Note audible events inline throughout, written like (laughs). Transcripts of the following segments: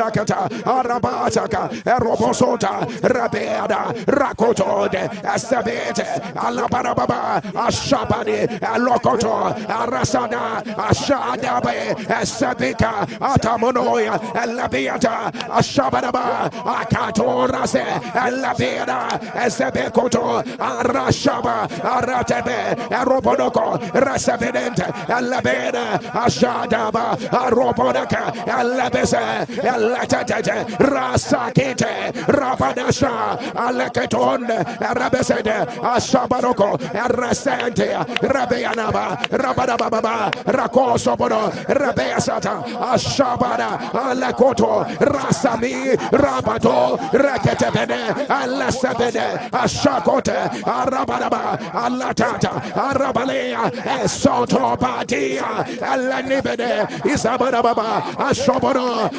Rakata, Arabataka, Erobosota, Rabeada, Rakotode, Estabete, Alabarababa, Ashabani, Alokoto, Arasana, Ashadabe, Esabika, Atamonoya, Elabiata, Ashabaraba, Akatorase, Elabiada, Esebekoto, Arashaba, Aratebe, Erobonoko, Resabedente, Elabeda, Ashadaba, Arobonaka, Elabese, Elatete, Rasakite, Rabanasha, Aleketon, Rabesede, Ashabaroko, Resente, Rabeanaba, Rabadababa, Rakosobono, Rabeasata, Ashabara, Alekoto, Rasami, Rabato, Reketebene, Alasabene, Ashakote, Arabadaba, Alatata, Arabalea, Esoto Badia, Alanibede, Isabadababa, Ashobono,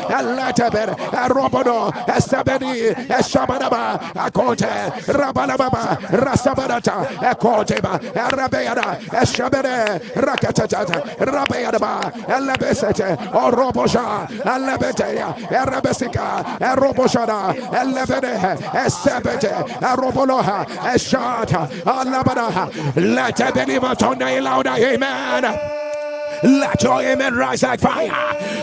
Alataber, Arobono, Esabeni, Eshabadaba, Akote, Rabalababa, Rasabarata, Ekoteba, Arabeada, Eshabere, Rakatata, Rabeadaba, Elabesete, Orobosha, Alabetea, Erabesica, Eroboshada, Elebede, Esabete, Aroboloha, Eshata, Alabada, let the believer turn louder, amen. Let your amen rise like fire.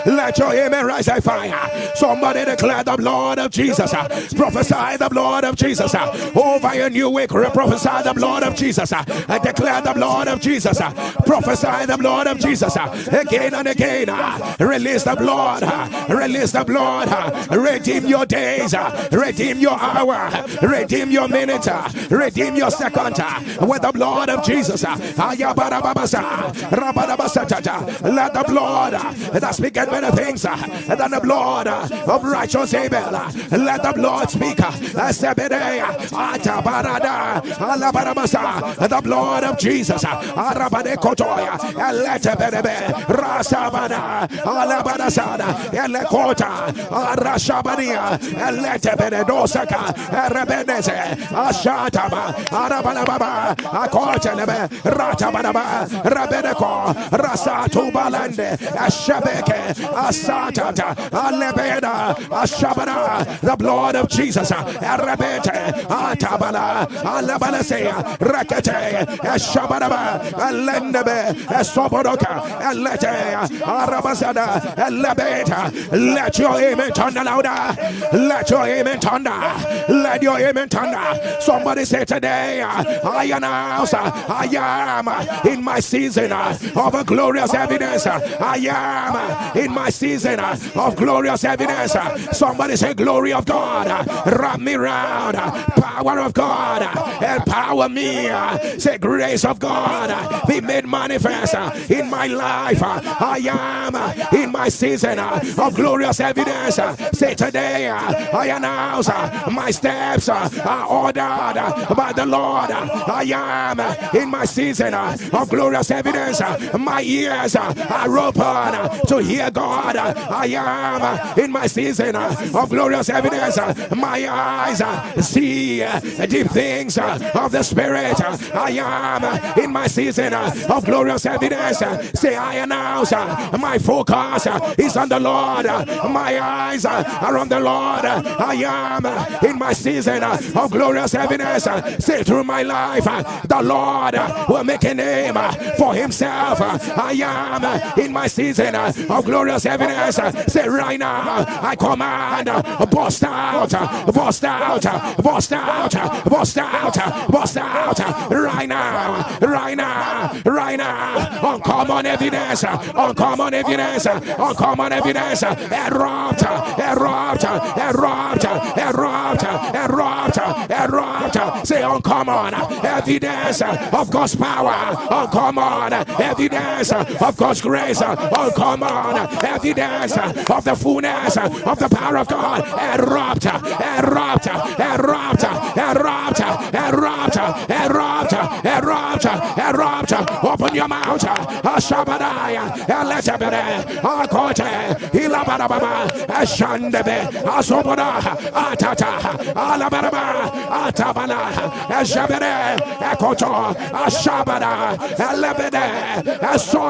Let your amen rise like fire. Somebody declare the blood of Jesus. Prophesy the blood of Jesus. Over your new week, prophesy the blood of Jesus. And declare the blood of Jesus. Prophesy the blood of Jesus. Again and again. Release the blood. Release the blood. Redeem your days. Redeem your hour. Redeem your minute. Redeem your second. With the blood of Jesus. Let the blood that speaketh better things than the blood of righteous Abel. Let the blood speak. Eh? The blood of Jesus. Eleteberebe. Rasabana. Ratabanaba. Rabeneko. Rasa. Atubalande, Ashabeke, Asatata, Alebeda, Ashabana, the blood of Jesus, Arabete, Atabala, Alabalesea, Rakete, Ashabanaba, Alendebe, Esoboroka, Alete, Arabasada, Alebeta, let your amen turn louder, let your amen turn let your amen turn. Somebody say today, I announce I am in my season of a glorious glorious evidence. I am in my season of glorious evidence. Somebody say, Glory of God, wrap me round. Power of God, empower me. Say, Grace of God, be made manifest in my life. I am in my season of glorious evidence. Say, Today I announce my steps are ordered by the Lord. I am in my season of glorious evidence. My ears ears are open uh, to hear God. Uh, I am uh, in my season of glorious evidence. My eyes see deep things of the Spirit. I am in my season of glorious evidence. Say, I announce my focus is on the Lord. My eyes are on the Lord. I am in my season of glorious evidence. Say, through my life, the Lord will make a name for himself. I am in my season uh, of glorious evidence. Uh, say right now, I command, uh, bust out, bust out, bust out, bust out, bust out, right now, right now, right now. Uncommon evidence, uncommon evidence, uncommon evidence. Erupt, erupt, erupt, erupt, erupt, erupt. Say uncommon evidence of God's power, uncommon evidence of God's grace. Uh, oh, come on. Uh, evidence uh, of the fullness of the power of God. Erupt, erupt, erupt, erupt, erupt, erupt, erupt, erupt. Open your mouth. Ashabadaya, Eletabere, Akote, Ilabarababa, Ashandebe, Asobada, Atata, Alabaraba, Atabana, Ashabere, Ekoto, Ashabada, Elebede,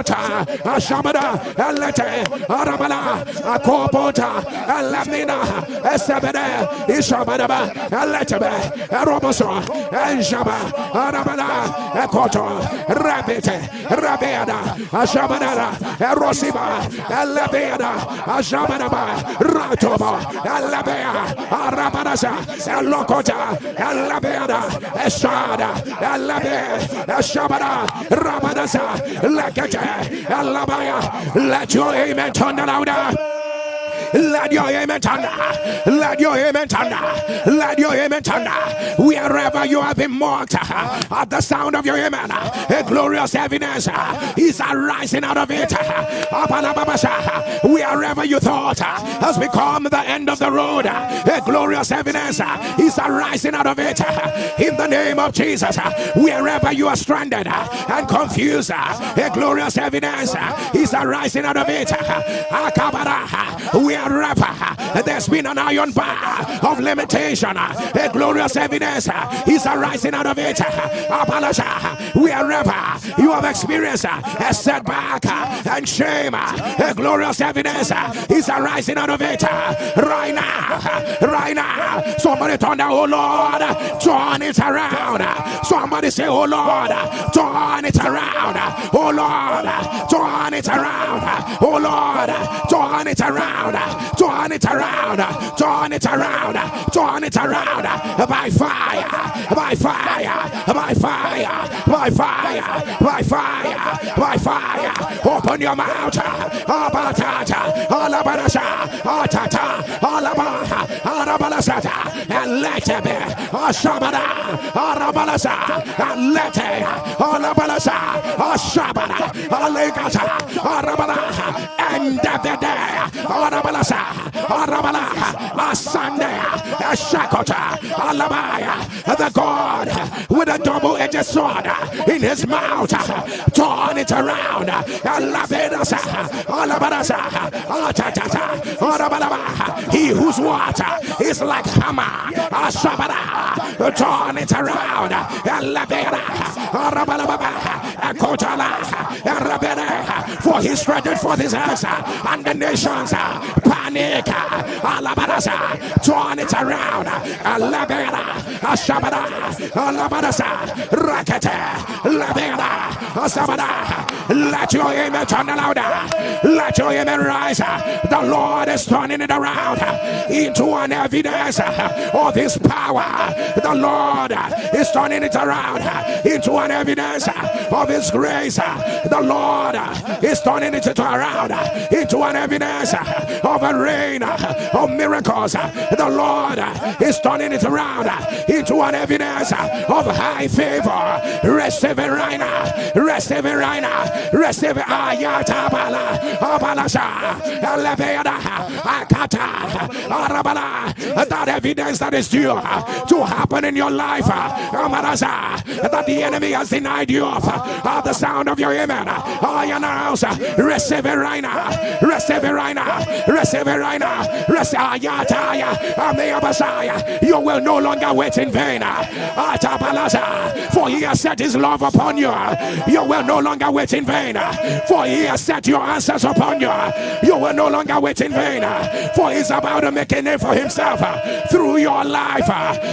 Asota, Ashabada, Elete, Arabala, Akopota, Elamina, Esebede, Ishabadaba, Eletebe, Eroboso, Enjaba, Arabala, Ekoto, Rabete, Rabeada, Ashabada, Erosiba, Elebeda, Ashabadaba, Ratoba, Elebea, Arabanasa, Elokota, Elebeda, Esada, Elebe, Eshabada, Rabanasa, Elabaya, let your amen turn louder. Let your amen thunder. Let your amen thunder. Let your amen thunder. Wherever you have been mocked uh, at the sound of your amen, uh, a glorious evidence uh, is arising out of it. Wherever you thought has become the end of the road, a glorious evidence is arising out of it. In the name of Jesus, wherever you are stranded and confused, a glorious evidence is arising out of it. Wherever there's been an iron bar of limitation, a glorious evidence. Is arising out of it. Wherever you have experienced a setback and shame, a glorious evidence. Is arising out of it. Right now, right now, somebody turn down, oh Lord, turn it around. Somebody say, oh Lord, turn it around. Oh Lord, turn it around. Oh Lord, turn it around turn it around, turn it around, turn it around. By fire, by fire, by fire, by fire, by fire, by fire. Open your mouth, Abatata, Alabarasha, Atata, Alabaha, Arabalasata, and let it be, Ashabada, Arabalasa, and let it, Alabalasa, Ashabada, Alegata, Arabala, and the day, Arabalasa. Arabala, Asande, Ashakota, Alabaya, the God with a double edged sword in his mouth, turn it around, Alabedas, Alabadasa, Atata, Arabalaba, he whose water is like hammer, Ashabada, turn it around, Alabeda, Arabalaba, for he stretched forth his hands, and the nations uh, panic. Uh, alabarasa, turn it around. Uh, Alabera, Ashabada, Alabarasa, Rakete, Labera, Asabada. Let your amen turn louder. Let your amen rise. The Lord is turning it around into an evidence of his power. The Lord is turning it around into an evidence of his grace. Uh, the Lord is turning it around uh, into an evidence of a rain of miracles. The Lord is turning it around into an evidence of high favor. Receive it right now. Receive it right now. Receive it. Ah, Ayatabala. Abalasha. Eleveda. Akata. That evidence that is due uh, to happen in your life. Amaraza. That the enemy has denied you of. The sound of your amen. I announce. Receive it right now. Receive it right now. Receive it right now. You will no longer wait in vain. For he has set his love upon you. You will no longer wait in vain. For he has set your answers upon you. You will no longer wait in vain. For he's about to make a name for himself through your life.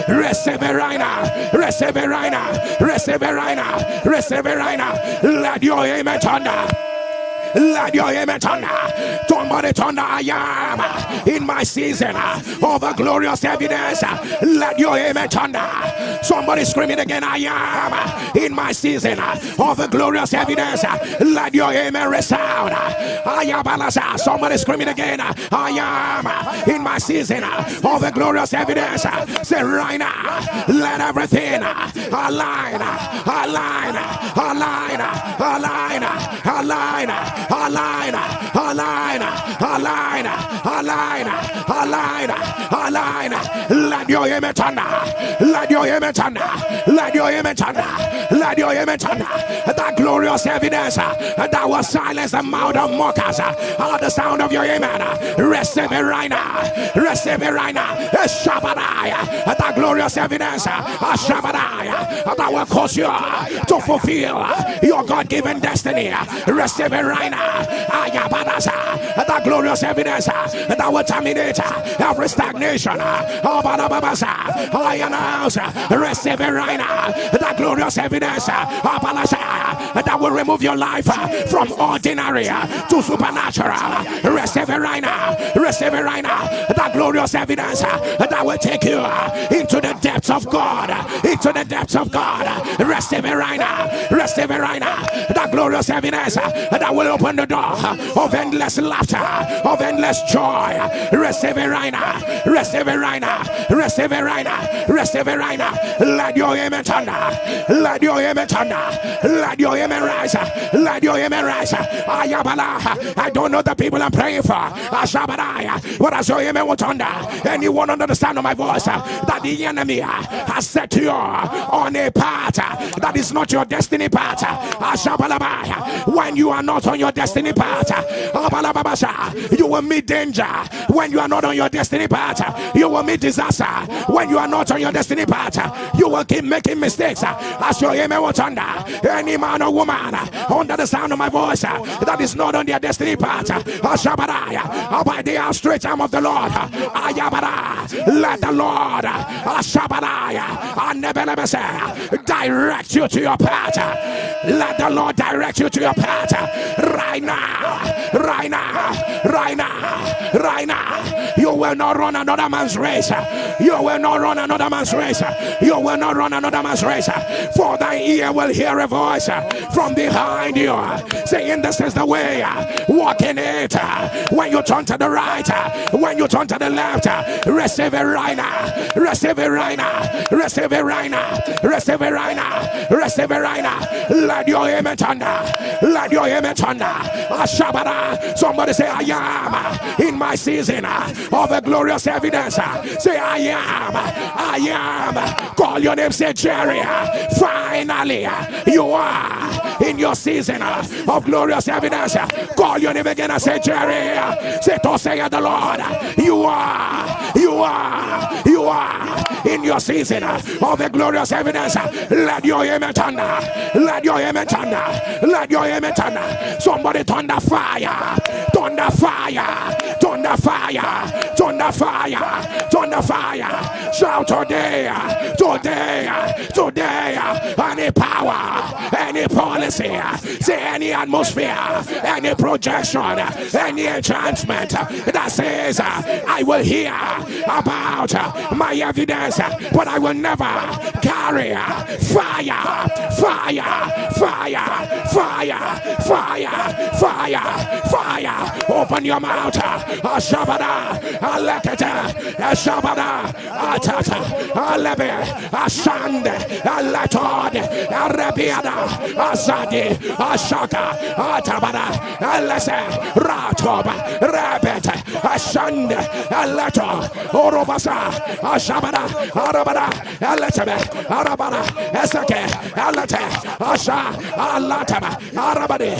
Receive it right now. Receive it right now. Receive it right now. Receive it right now. Let your amen thunder. Let your amen thunder. Somebody thunder. I am in my season uh, of a glorious evidence. Let your amen thunder. Somebody screaming again. I am in my season uh, of a glorious evidence. Let your amen resound. I am. Somebody screaming again. Uh, I am in my season of a glorious evidence. Say right now. Let everything align, align, align, align, align align, align, align, align, align, align. Let your image under, let your image under, let your image under, let your image under. That glorious evidence that will silence the mouth of mockers. All the sound of your amen. Receive it right now. Receive it right now. Shabbatai. That glorious evidence. Shabbatai. That will cause you to fulfill your God given destiny. Receive it right now. That glorious evidence that will terminate every stagnation. I announce. Receive it right now. That glorious evidence that will remove your life from ordinary to supernatural. Receive it right now. Receive it right now. That glorious evidence that will take you into the depths of God. Into the depths of God. Receive it right now. Receive it right now. That glorious evidence that will open the door of endless laughter, of endless joy. Receive it right. Receive it right. Receive it right. Receive it right. Let your image under. Let your image under. Let your image rise. Let your image rise. I don't know the people I'm praying for. But as your image was under, anyone under the sound of my voice, that the enemy has set you on a path that is not your destiny path. When you are not on your destiny path, you will meet danger. When you are not on your destiny path, you will meet disaster. When you are not on your destiny path, you will keep making mistakes. As your amen was under, any man or woman under the sound of my voice that is not on their destiny path, by the outstretched arm of the Lord, let the Lord direct you to your path. Let the Lord direct you to your path right now, right now, right now, right now. You will not run another man's race. You will not run another man's race. You will not run another man's race. For thy ear will hear a voice from behind you saying, This is the way. Walk in it. When you turn to the right, when you turn to the left, receive it right now. Receive it right now. Receive it right. Receive it right. Receive it right. Let your image under. Let your image under. Ashabara. Somebody say, I am in my season of a glorious evidence. Say, I am. I am. Call your name. Say, Jerry. Finally, you are in your season of glorious evidence. Call your name again and say, Jerry. Say, to say the Lord. You are. You are. You are in your season of a glorious evidence. Let your image thunder. Let your image thunder. Let your image thunder. Somebody thunder fire. Thunder fire. Thunder fire. Thunder fire. Thunder fire. Shout today. Today. Today. Any power. Any policy. Say any atmosphere. Any projection. Any enchantment that says I will hear about my evidence, but I will never carry fire, fire, fire, fire, fire, fire, fire. Open your mouth. Ashabada, Alekata, Ashabada, Atata, Alebe, Ashande, Alatod, Arabiada, Azadi, Ashaka, Atabada, Alese, Ratoba, Rabet, Ashande, Alato, Orobasa, Ashabada, Arabada, Aletebe, Arabada, Esake, Alate, Asha, Alataba, Arabadi,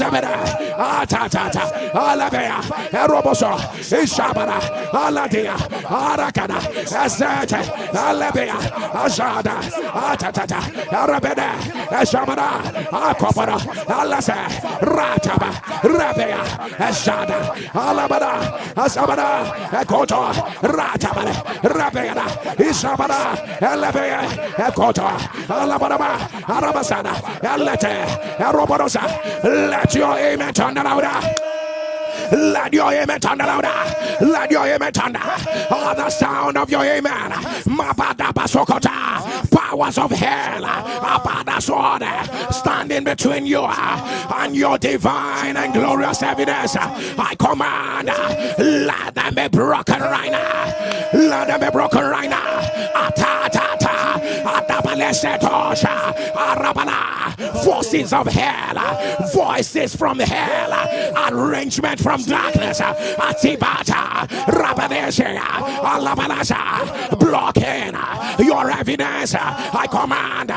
Azabeda, Atatata, ah, Alabea, ah, Eroboso, eh, Ishabada, eh, ah, eh, Aladia, Arakada, Azete, Alabea, Azada, Atatata, Arabeda, Ashabada, Akopara, Alase, Rataba, Rabea, Azada, Alabada, Azabada, Ekoto, Ratabale, Rabeda, Ishabada, Elevea, Ekota, Alabadaba, Arabasana, Elete, Erobodosa, let your amen turn louder. Let your amen turn louder. Let your amen turn. Oh, the sound of your amen. Powers of hell. Sword. Standing between you and your divine and glorious evidence. I command. Let them be broken right now. Let them be broken right now. Atata. Forces of hell, voices from hell, arrangement from darkness, Atibata, Rabanesha, Alabanasa, blocking your evidence. I command,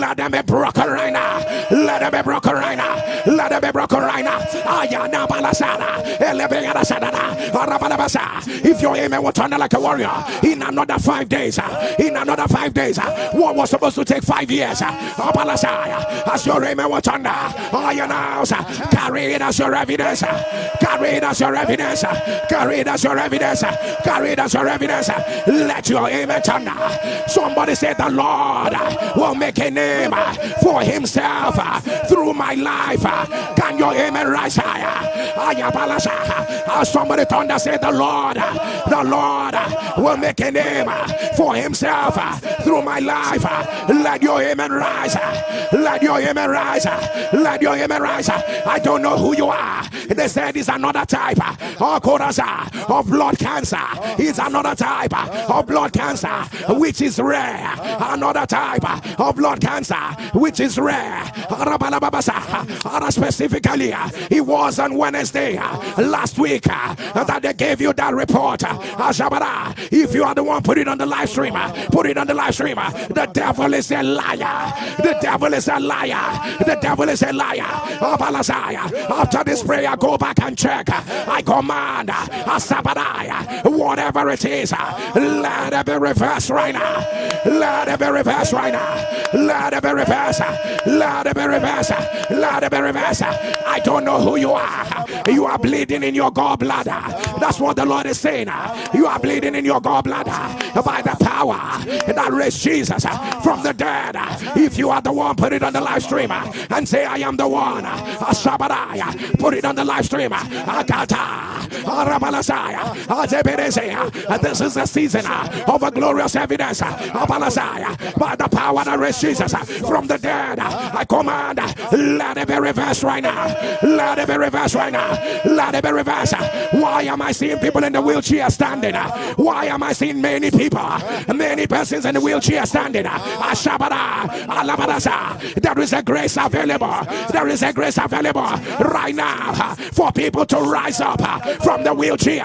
let them be broken right now. Let them be broken right now. Let them be broken right now. Ayana Balasana, Elebeana Sadana, Arabalabasa. If your amen will turn like a warrior in another five days, in another five days, Uh, what was supposed to take five years, uh, as your amen will turn, Ayana, carry it as your evidence, uh, carry it as your evidence, carry it as your evidence, carry it as your evidence. Let your amen turn. Somebody say the Lord will make a name for himself through my life. Can your amen rise higher? Somebody thunder say the Lord, the Lord will make a name for himself through my life. Let your amen rise. Let your amen rise. Let your amen rise. I don't know who you are. They said it's another type of blood cancer. It's another type of blood cancer which is rare. Another type of blood cancer which is rare. Specifically, it was on Wednesday last week that they gave you that report. If you are the one, put it on the live stream. Put it on the live stream. The devil is a liar. The devil is a liar. The devil is a liar. After this prayer, go back and check. I command whatever it is, let it be reversed right now. Let it be reversed right now. Let it be reversed. Let it be reversed. Let it be reversed. I don't know who you are. You are bleeding in your gallbladder. That's what the Lord is saying. You are bleeding in your gallbladder by the power that raised Jesus uh, from the dead. Uh, if you are the one, put it on the live stream uh, and say, I am the one. Put it on the live stream. This is the season of a glorious evidence by the power that raised Jesus from the dead. I command, let it be reversed right now. Let it be reversed right now. Let it be reversed. Why am I seeing people in the wheelchair standing? Why am I seeing many people, many persons in the wheelchair standing? Ah. There is a grace available. There is a grace available right now for people to rise up from the wheelchair.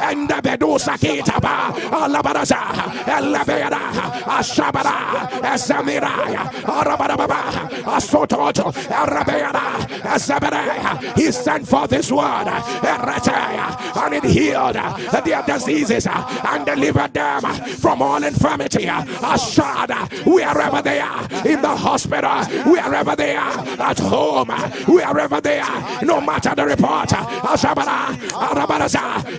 And the Bedusa Kitaba, Alabaraza, Elabera, Ashabara, Esamiraya, Arababa, Asototo, Arabera, Esabere. He sent for this word, and it healed their diseases and delivered them from all infirmity. Ashada, wherever they are, in the hospital, wherever they are, at home, wherever they are, no matter the report.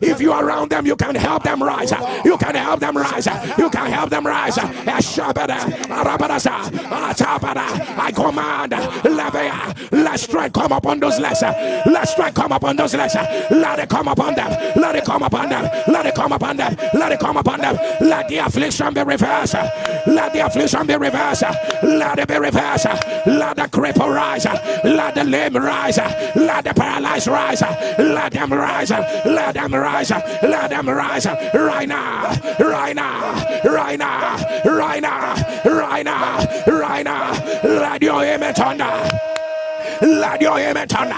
If you are around them, you can help them rise. You can help them rise. You can help them rise. I command, let strength come upon those less. Let strength come upon those less. Let it come upon them. Let it come upon them. Let it come upon them. Let it come upon them. Let the affliction be reversed. Let the affliction be reversed. Let it be reversed. Let the cripple rise. Let the lame rise. Let the paralyzed rise. Let them rise. Let them rise. Let them rise. Right now. Right now. Right now. Right now. Right now. Right now. Let your image thunder. Let your amen turn.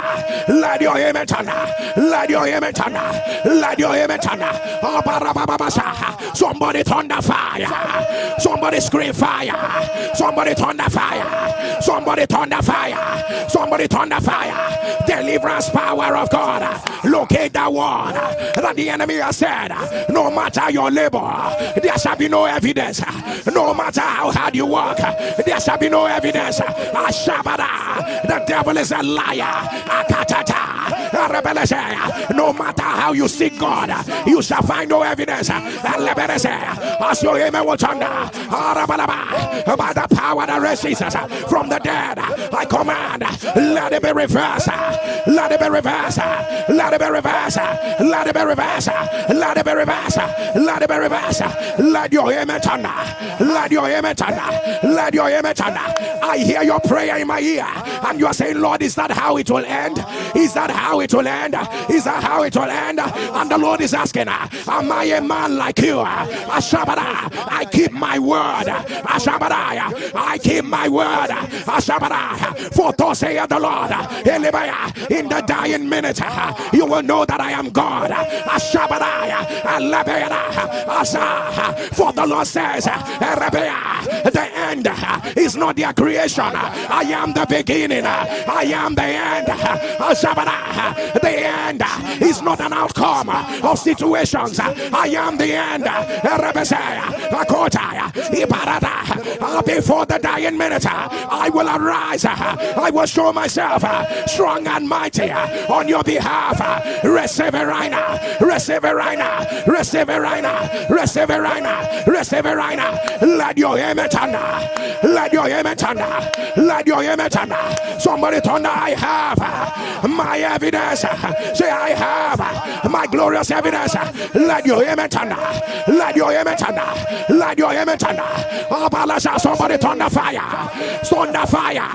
Let your amen turn. Let your amen turn. Let your amen ah, turn. Somebody thunder fire. Somebody scream fire. Somebody thunder fire. Somebody thunder fire. Somebody thunder fire. Deliverance power of God. Locate that one that the enemy has said. No matter your labor, there shall be no evidence. No matter how hard you work, there shall be no evidence. The devil devil is a liar. No matter how you seek God, you shall find no evidence. As your amen will thunder by the power that raised Jesus from the dead, I command, let it be reversed. Let it be reversed. Let it be reversed. Let it be reversed. Let it be reversed. Let it be reversed. Let your amen thunder. Let your amen thunder. Let your amen thunder. I hear your prayer in my ear, and you are saying, Lord, is that how it will end? Is that how it will end? Is that how it will end? And the Lord is asking, Am I a man like you? I keep my word. I keep my word. For thus saith the Lord, in the dying minute, you will know that I am God. For the Lord says, the end is not their creation. I am the beginning. I am the end. The end is not an outcome of situations. I am the end. Ah, before the dying minute, I will arise. I will show myself strong and mighty on your behalf. Receive right now. Receive right now. Receive right now. Receive right now. Receive right now. Let your amen thunder. Let your amen thunder. Let your amen thunder. Somebody thunder. I have my evidence. Say I have my glorious evidence. Let your amen thunder. Let your amen thunder. Let your amen thunder. Oh, somebody thunder fire. Thunder fire.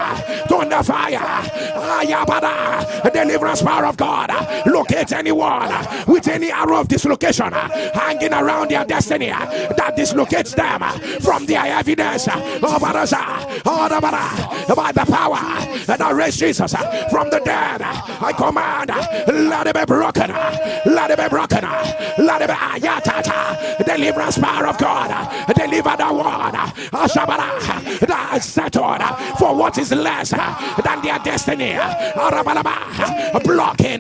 Thunder fire. Ah, Ayabada. Deliverance power of God. Locate anyone with any arrow of dislocation hanging around their destiny that dislocates them from their evidence oh, oh, by the power that raised Jesus from the dead. I command, let it be broken, let it be broken, let it be ah, ayatata, deliverance power of God, deliver the one. Ah, that is settled for what is less than their destiny, ah, blocking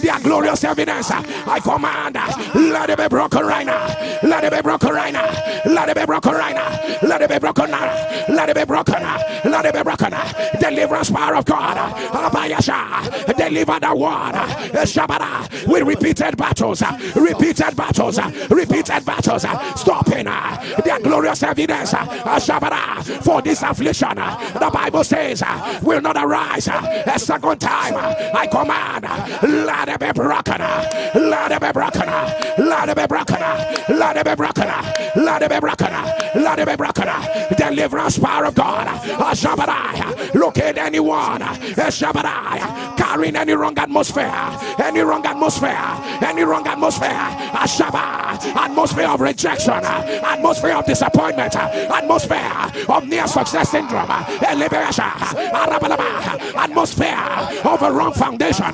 their glorious evidence. I command, let it be broken right now, let it be broken right now, let it be broken right now, let it be broken now, let it be broken, let it be broken, deliverance power of God, deliver the one, eh, Shabara, with repeated battles, eh, repeated battles, eh, repeated battles, stopping their glorious evidence, for this affliction. The Bible says, will not arise a second time. I command, let it be broken, let it be broken, let it be broken, let it be broken, let it be broken, let it be broken, deliverance power of God, at anyone, carrying any wrong atmosphere, any wrong atmosphere, any wrong atmosphere, Ashaba, atmosphere of rejection, atmosphere of disappointment, atmosphere of near success syndrome, liberation, atmosphere of a wrong foundation,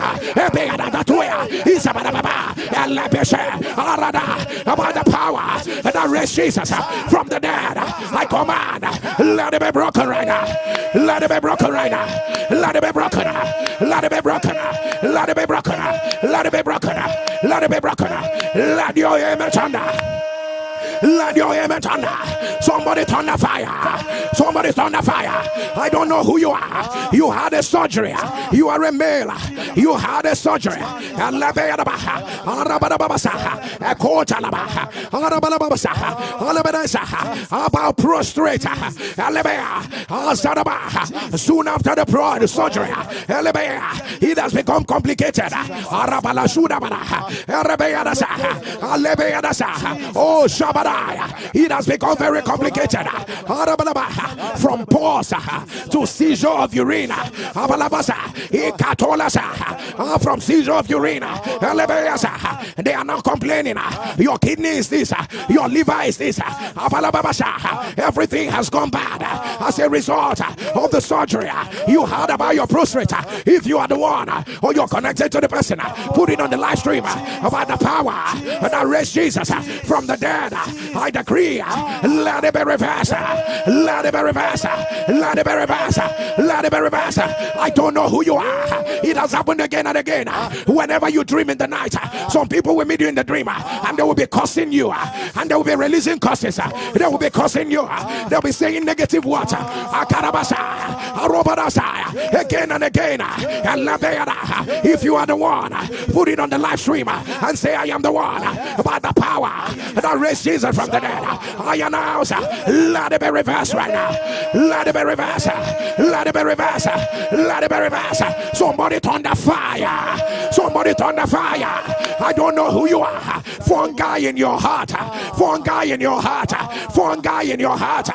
about the power that raised Jesus from the dead. I command, let it be broken right now. Let it be broken right now. Let it be broken. Let it be broken. Let it be broken. Let it be broken. Let it be broken. Let your image thunder. Let your amen thunder. Somebody thunder fire. Somebody thunder fire. I don't know who you are. You had a surgery. You are a male. You had a surgery. About prostrate. Soon after the pro surgery, it has become complicated. Oh, Shabbat. It has become very complicated. From pause uh, to seizure of urine. Uh, from seizure of urine. Uh, they are not complaining. Your kidney is this. Your liver is this. Everything has gone bad as a result of the surgery. You heard about your prostate. If you are the one or you're connected to the person, put it on the live stream about the power that raised Jesus from the dead. I decree, let it be reversed. Let it be reversed. Let it be reversed. Let it be reversed. I don't know who you are. It has happened again and again. Whenever you dream in the night, some people will meet you in the dream and they will be cursing you and they will be releasing curses. They will be cursing you. They'll be saying negative words. Again and again. If you are the one, put it on the live stream and say, I am the one by the power that raised Jesus from the dead. I announce, let it be reversed right now. Let it be reversed. Let it be reversed. Let it be reversed. Somebody turn the fire. Somebody turn the fire. I don't know who you are. Fungi in your heart. Fungi in your heart. Fungi in your heart.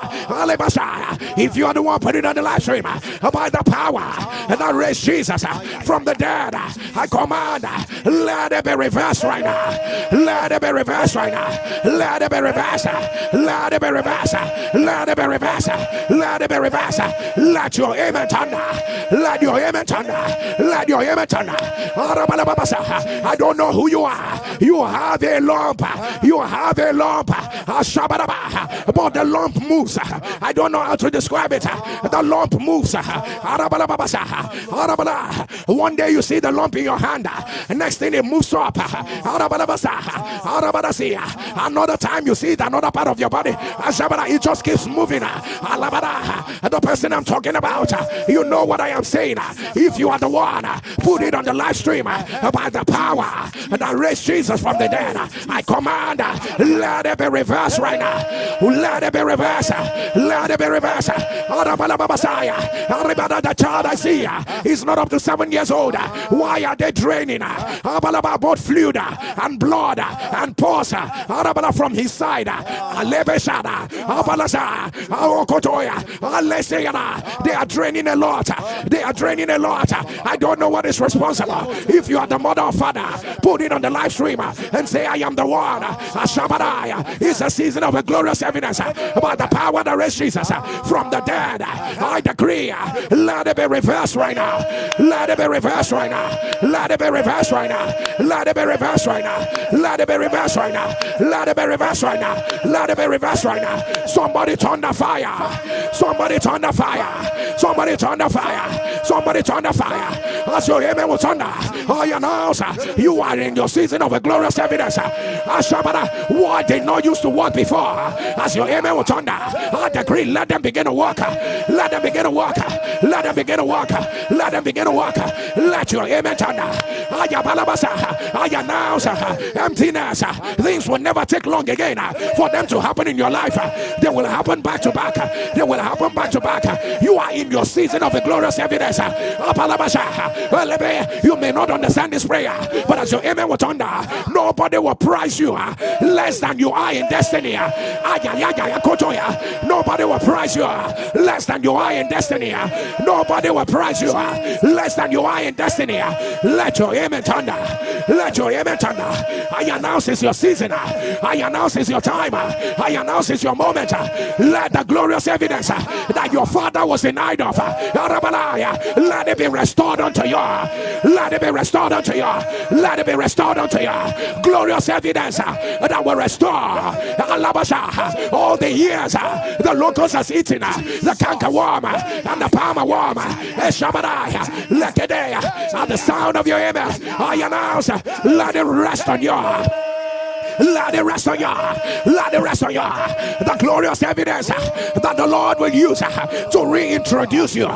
If you are the one putting on the live stream by the power and I raise Jesus from the dead, I command, let it be reversed right now. Let it be reversed right now. Let it be reversed. Let it be reversed. Let it be reversed. Let it be reversed. Let your amen thunder. Let your amen thunder. Let your amen thunder. I don't know who you are. You have a lump. You have a lump. But the lump moves. I don't know how to describe it. The lump moves. One day you see the lump in your hand. Next thing it moves up. Another time you see it, another part of your body. It just keeps moving. The person I'm talking about, you know what I am saying. If you are the one, put it on the live stream by the power that raised Jesus from the dead. I command, let it be reversed right now. Let it be reversed. Let it be reversed. The child I see is not up to seven years old. Why are they draining? Both fluid and blood and pus from his side. They are draining a lot. They are draining a lot. I don't know what is responsible. If you are the mother or father, put it on the live stream and say, I am the one. It's a season of a glorious evidence about the power that raised Jesus from the dead. I decree, let it be reversed right now. Let it be reversed right now. Let it be reversed right now. Let it be reversed right now. Let it be reversed right now. Let it be reversed right now. Let it be reversed right now. Somebody turn the fire. Somebody turn the fire. Somebody turn the fire. Somebody turn the fire. As your amen will thunder. I announce uh, you are in your season of a glorious evidence. Uh, Ashabara, what did not used to work before. Uh, as your amen will thunder. I decree, let them begin to work. Let them begin to work. Let them begin to work. Let them begin to work. Let your amen thunder. I announce emptiness. Things will never take long again for them to happen in your life. They will happen back to back. They will happen back to back. You are in your season of a glorious evidence. Ah, you may not understand this prayer, but as your amen will thunder, nobody will price you ah, less than you are in destiny. Ah. Nobody will price you less than you are in destiny. Nobody will price you less than you are in destiny. Let your amen thunder. Let your amen thunder. I announce it's your season. I announce it's your time. I announce it's your moment. Let the glorious evidence that your father was denied of, let it be restored unto you. Let it be restored unto you. Let it be restored unto you. Glorious evidence that will restore all the years the locust has eaten the canker worm and the palmer worm. At the sound of your amen. I announce, let it rest on you. Let it rest on you. Let it rest on you. The glorious evidence that the Lord will use to reintroduce you,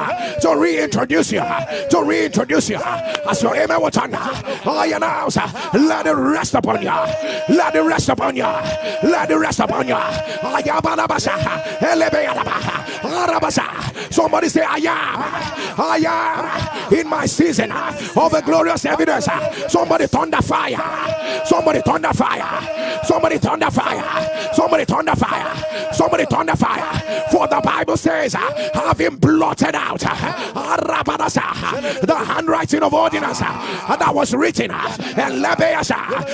to reintroduce you, to reintroduce you. As your amen will turn, I announce, let it rest upon you. Let it rest upon you. Let it rest upon you. Somebody say, I am. I am in my season of a glorious evidence. Somebody thunder fire. Somebody thunder fire. Somebody turn the fire. Somebody the fire. Somebody the fire. For the Bible says, uh, having blotted out uh, the handwriting of ordinance uh, that was written.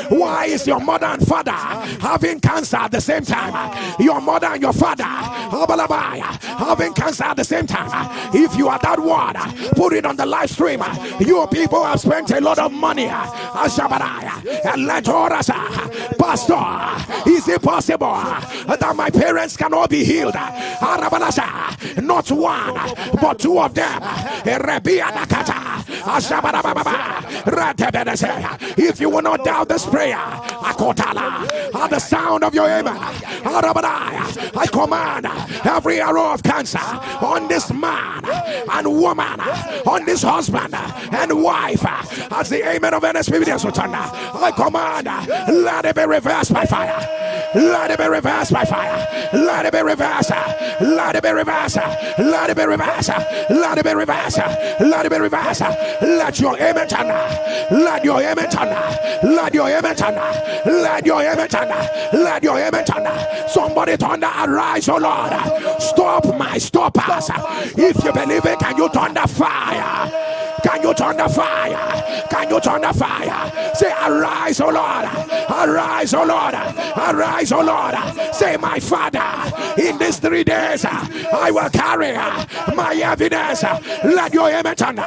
Why is your mother and father having cancer at the same time? Your mother and your father having cancer at the same time. If you are that one, put it on the live stream. You people have spent a lot of money. And let us Pastor, is it possible that my parents cannot be healed? Not one, but two of them. If you will not doubt this prayer, at the sound of your amen, I command every arrow of cancer on this man and woman, on this husband and wife, as the amen of NSP I command, let it be reversed by fire. Let it be reversed by fire. Let it be reversed. Let it be reversed. Let it be reversed. Let it be reversed. Let it be reversed. Let your image turn. Let your image turn. Let your image turn. Let your image turn. Let your image turn. Somebody thunder arise, oh Lord. Stop my stoppers. If you believe it, can you thunder fire? Can you turn the fire? Can you turn the fire? Say, Arise, O Lord. Arise, O Lord. Arise, O Lord. Say, My Father, in these three days, I will carry my evidence. Let your image turn.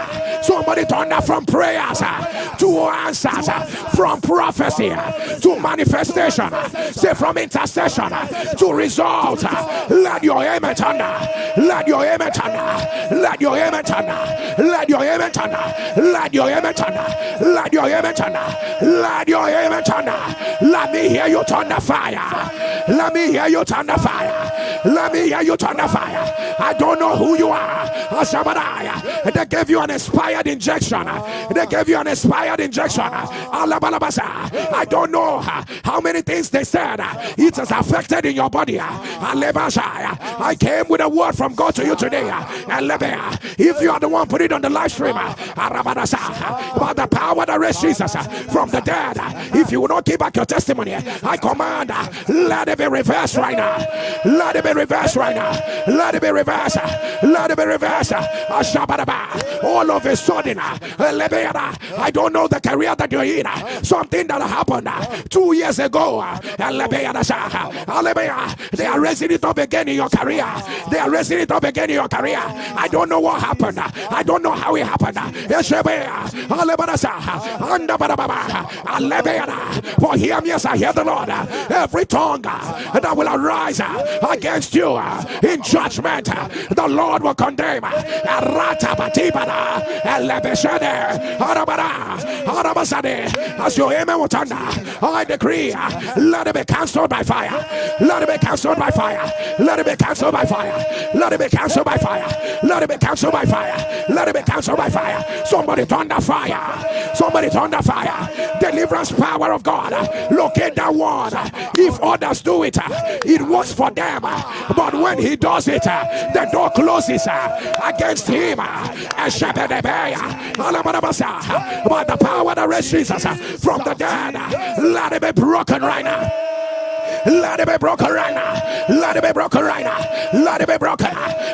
Somebody turn from prayers to answers, from prophecy to manifestation. Say, from intercession to results. Let your image turn. Let your image turn. Let your image turn. Let your image turn. Let your turn. Let your turn. Let your turn. Let me hear you turn the fire. Let me hear you turn the fire. Let me hear you turn the fire. I don't know who you are. They gave you an inspired injection. They gave you an inspired injection. I don't know how many things they said it has affected in your body. I came with a word from God to you today. If you are the one, put it on the live stream. About the power that raised Jesus uh, from the dead. Uh, if you will not give back your testimony, uh, I command, let it be reversed right now. Let it be reversed right now. Let it be reversed. Let it be reversed. All of a sudden, I don't know the career that you're in. Something that happened two years ago. They are raising it up again in your career. They are raising it up again in your career. I don't know what happened. I don't know how it happened. For him, yes, I hear the Lord. Every tongue that will arise against you in judgment, the Lord will condemn. As your amen will thunder, I decree, let it be cancelled by fire. Let it be cancelled by fire. Let it be cancelled by fire. Let it be cancelled by fire. Let it be cancelled by fire. Let it be cancelled by fire. Somebody thunder fire. Somebody thunder fire. Deliverance power of God. Locate that one. If others do it, it works for them. But when he does it, the door closes against him. By the power that raised Jesus from the dead, let it be broken right now. Let it be broken right now. Let it be broken right now. Let it be broken.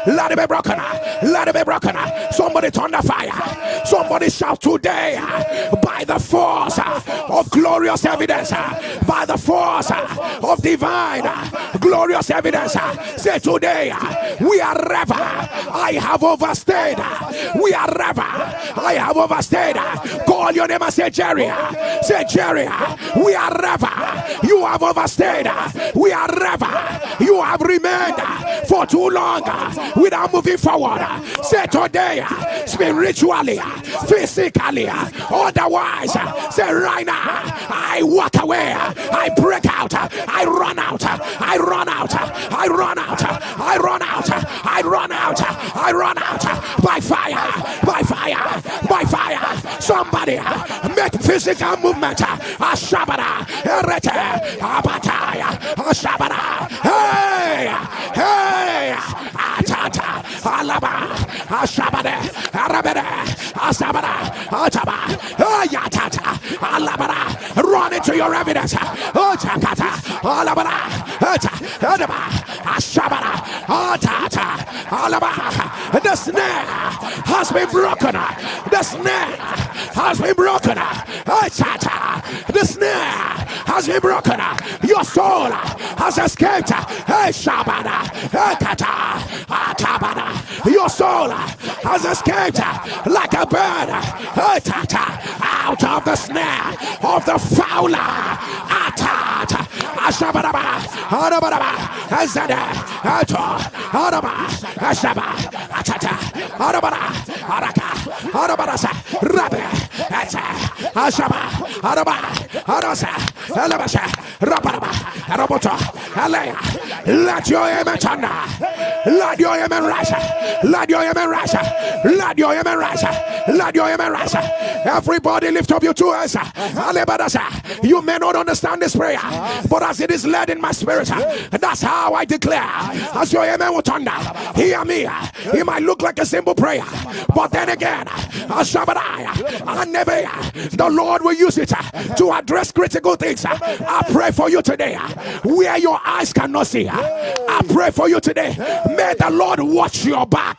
Let it be broken. Let it be broken. Somebody turn the fire. Somebody shout today by the force of glorious evidence. By the force of divine glorious evidence. Say today we are ever. I have overstayed. We are ever. I have overstayed. Call your name and say Jerry. Say Jerry. We are ever. You have overstayed. We are ever. You have remained for too long without moving forward. Say today, spiritually, physically, otherwise, say right now, I walk away. I break out. I run out. I run out. I run out. I run out. I run out. I run out by fire. By fire. By fire. Somebody make physical movement. Ashabara. Erete. Abataya. Ashabara. Hey. Hey. Atata. Alaba. Ashabare. Arabere. Asabara. Ataba. Ayatata. Alabara. Run into your evidence. Otakata. Alabara. Ataba. Ashabara. Atata. Alaba. The snare has been broken. The snare has been broken. The snare has been broken. Your soul has escaped. Atabada. Ah, Your soul has escaped like a bird. Out of the snare of the fowler. Ah, Atata. Ashabadaba. Arabadaba. Azada. Ato. Araba. Ashaba. Atata. Arabada. Araka. Arabarasa. Rabe. Ata. Ashaba. Araba. Arasa. Elabasha. Rabaraba. Roboto. Let your thunder. Let your amen rise. Let your amen rise. Let your amen rise. Let your amen rise. Everybody lift up your two hands. You may not understand this prayer, but as it is led in my spirit, and that's how I declare. As your amen will thunder, hear me. It might look like a simple prayer, but then again, the Lord will use it to address critical things. I pray for you today where your eyes cannot see. I pray for you today. May the Lord watch your back.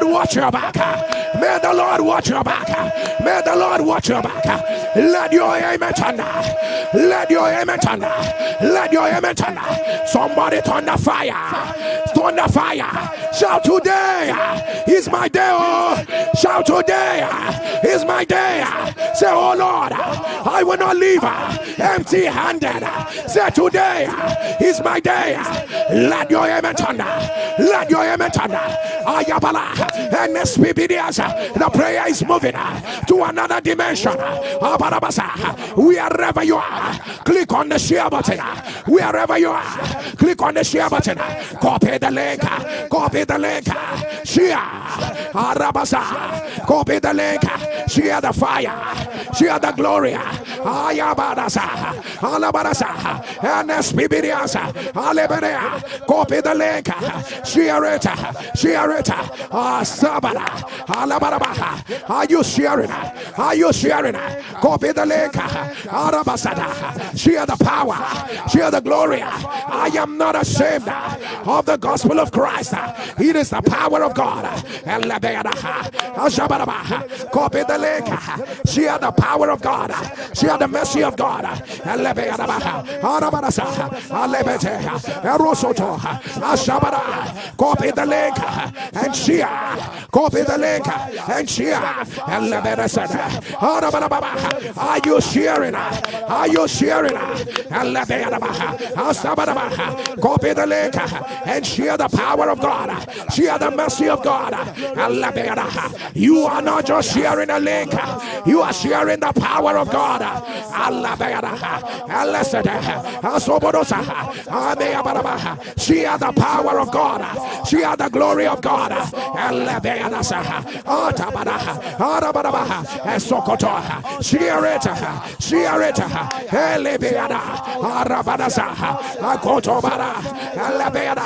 watch your back. May the Lord watch your back. May the Lord watch your back. Let your amen thunder. Let your amen thunder. Let your amen thunder. Somebody thunder fire. Thunder fire. Shout today is my day. Oh. Shout today is my day. Say, oh Lord, I will not leave empty handed. Say, today is my day. Let your amen thunder. Let your amen thunder. Ayabala. And the prayer is moving to another dimension. We are wherever you are, click on the share button. Wherever you are, click on the share button. Copy the link. Copy the link. Share. Arabasa. Copy the link. Share the fire. Share the glory. Ayabadasa. Alabadasa. And Spibiriasa. Aleberea. Copy the link. Share it. Share it. Ah, Sabara. Alabarabaha. Are you sharing? Are you sharing? Copy the link. Arabasada. Share the power. Share the glory. I am not ashamed of the gospel of Christ. It is the power of God. Link. Share the power of God. Share the mercy of God. And share. Copy the link and share. Are you sharing? Are you sharing? Copy the link and share the power of God. Share the mercy of God. You are not just sharing a link, you are sharing the power of God. Share the power of God. Share the glory of God. Share it. Share it. Elebeada. Arabadaza. Akotobara. Elebeada.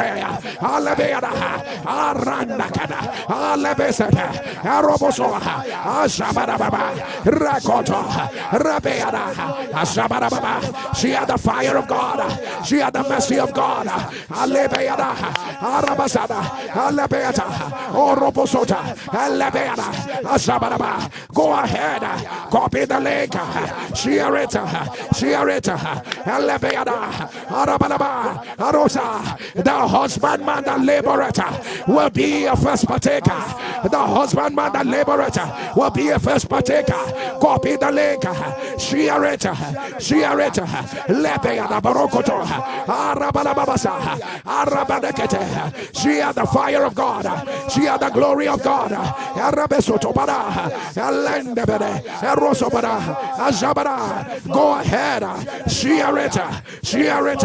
Alabarabasote. Alebeada. Arandakada. Alebesete. Arobosoha. Ashabarababa. Rakoto. Rabeada. Ashabarababa. Share the fire of God. Share the mercy of God. Alebeada. Arabasada. Alebeata. Oroposota. Alebeada. Ashabaraba. Go ahead. Copy the link. Share it. Share it. Elebeada. Arabalaba. Arosa. The husbandman, the laborer, will be a first partaker. The husbandman, the laborer, will be a first partaker. Copy the link. Share it. Share it. Lebeada Barokoto. Arabalababasa. Arabadekete. Share the fire of God. Share the glory of God. Arabesotobada. Elendebede. Go ahead, Share it. Share it.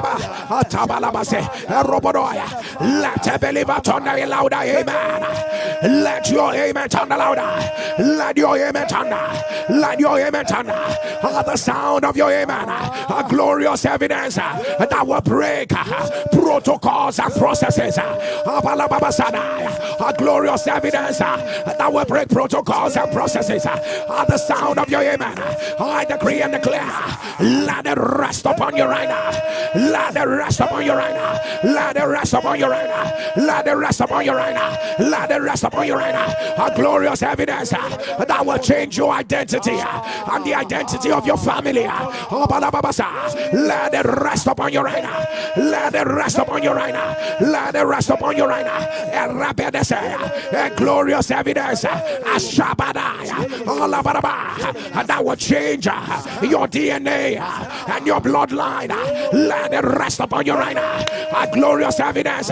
Atabalabase. Robodoya. Let a believer turn the louder. Amen. Let your amen the louder. Let your amen turn. Let your amen turn. The sound of your amen. A glorious evidence that will break protocols and processes. A glorious evidence that will break protocols and processes. At the sound of your amen, uh, I decree and declare, uh, let it rest upon you right now. Let the rest upon you right now. Let the rest upon you right now. Let the rest upon you right now. Let the rest upon you right now. A glorious evidence that will change your identity and the identity of your family. Let it rest upon you right now. Let it rest upon you right now. Let it rest upon you right now. A glorious evidence. A Shabadaya. That will change your DNA and your bloodline. Let it rest upon you right now. A glorious evidence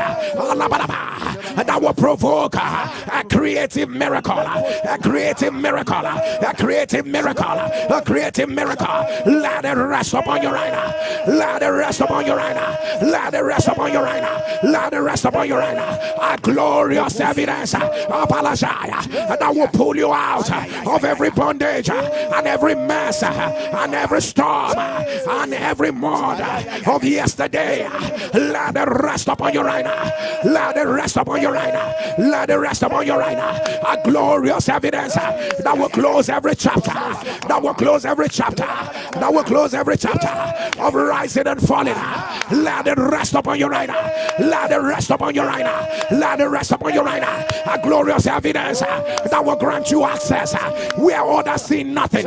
that will provoke a creative miracle. A creative miracle. A creative miracle. A creative miracle. Let it rest upon you right now. Let it rest upon you right now. Let it rest upon you right now. Let it rest upon you right now. A glorious evidence of and that will pull you out of every bondage and every mess and every storm and every mud of yesterday. Let it rest upon you right now. Let it rest upon you right now. Let it rest upon you right now. A glorious evidence that will close every chapter. That will close every chapter. That will close every chapter of rising and falling. Let it rest upon you right now. Let it rest upon uh, you uh, uh, right now. Let it rest upon you right now. A glorious evidence that will grant you access where others see nothing.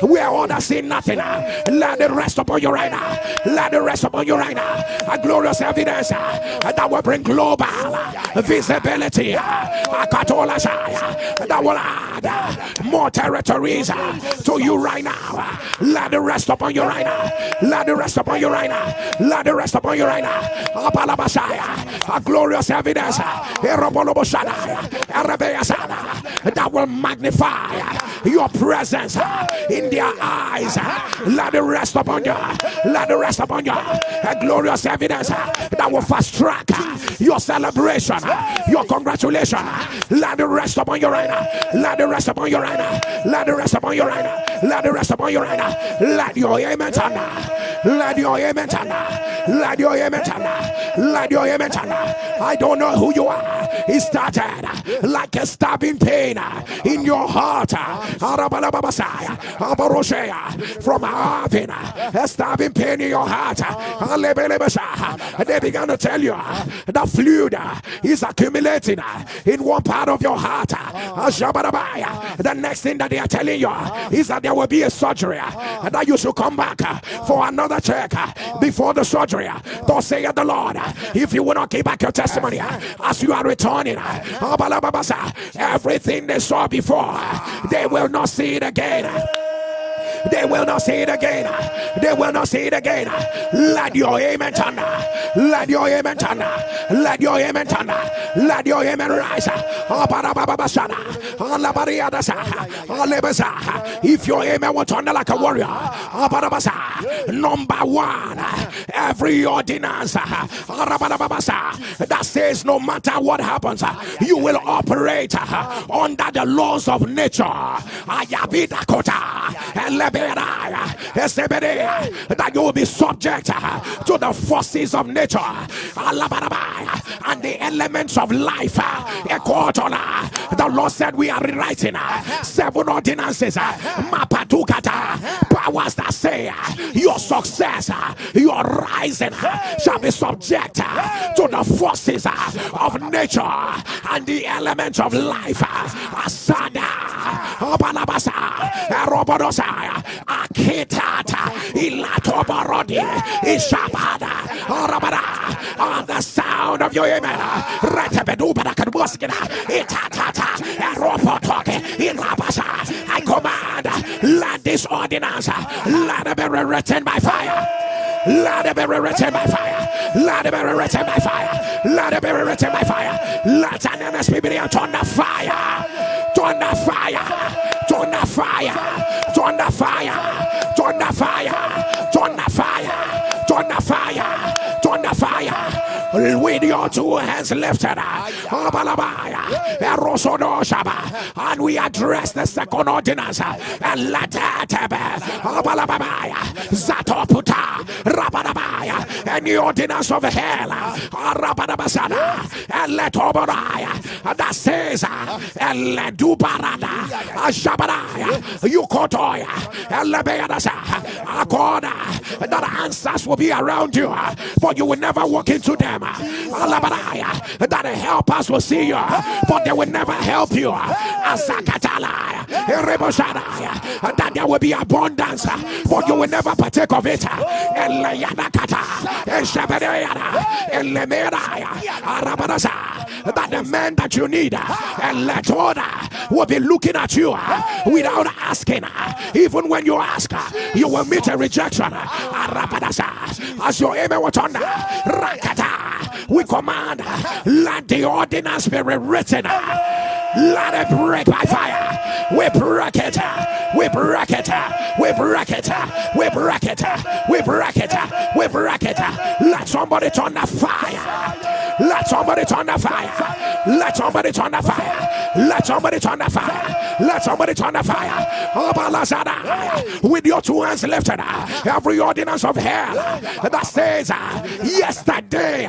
Where others see nothing. Let it rest upon you right now. Let it rest upon you right now. A glorious evidence that will bring global visibility. That will add more territories uh, to you right now. Let it rest upon you right now. Let it rest upon you right now. Let it rest upon you right now. A glorious evidence uh, uh, that will magnify your presence in their eyes. Let it rest upon you. Let it rest upon you. A glorious evidence that will fast track your celebration, your congratulation. Let it rest upon you right. Let it rest upon you right. Let it rest upon you right. Let it rest upon you right. Let your amen turn. Let your amen turn. Let your amen turn. Let your amen turn. I don't know who you are. It started like a stabbing pain in your heart. From having a stabbing pain in your heart. They began to tell you the fluid is accumulating uh, in one part of your heart. Uh, uh, the next thing that they are telling you is that there will be a surgery and that you should come back for another check before the surgery. Thus say the Lord, if you will not keep back your testimony as you are returning, everything they saw before, they will not see it again. They will not see it again. They will not see it again. Let your amen turn. Let your amen turn. Let your amen turn. Let your amen rise. If your amen will turn like a warrior, number one, every ordinance that says no matter what happens, you will operate under the laws of nature that you will be subject to the forces of nature and the elements of life. The Lord said, We are rewriting seven ordinances, powers that say your success, your rising shall be subject to the forces of nature and the elements of life. Asada, Robodosa, Kitata, Ilato Barodi, Ishabada, Arabada, on the sound of your amen. Retebedubada Kadbuskina, Itatata, Eropotoke, Ilabasa. I command, let this ordinance, let it be written by fire. Let it be written by fire. Let it be written by fire. Let it be written by fire. Let an MSP be on the fire. Turn the fire. Turn the fire. Turn the fire. Turn the fire. Turn the fire. Turn the fire. Turn the fire with your two hands lifted. And we address the second ordinance. And let and the ordinance of hell. And let Oberaya that says and let do barada Ashabanaya Yukotoya. And Lebeadasa Akoda. That answers will be around you, but you will never walk into them that the helpers will see you, but they will never help you. That there will be abundance, but you will never partake of it. That the man that you need and let order will be looking at you without asking. Even when you ask, you will meet a rejection. As your aim was on Rakata we command, let the ordinance be rewritten. Let it break by fire. We break it. We break it. We break it. We break it. We break it. We break it. Let somebody turn the fire. Let somebody turn the fire. Let somebody turn the fire. Let somebody turn the fire. Let somebody turn the fire. With your two hands lifted, every ordinance of hell that says yesterday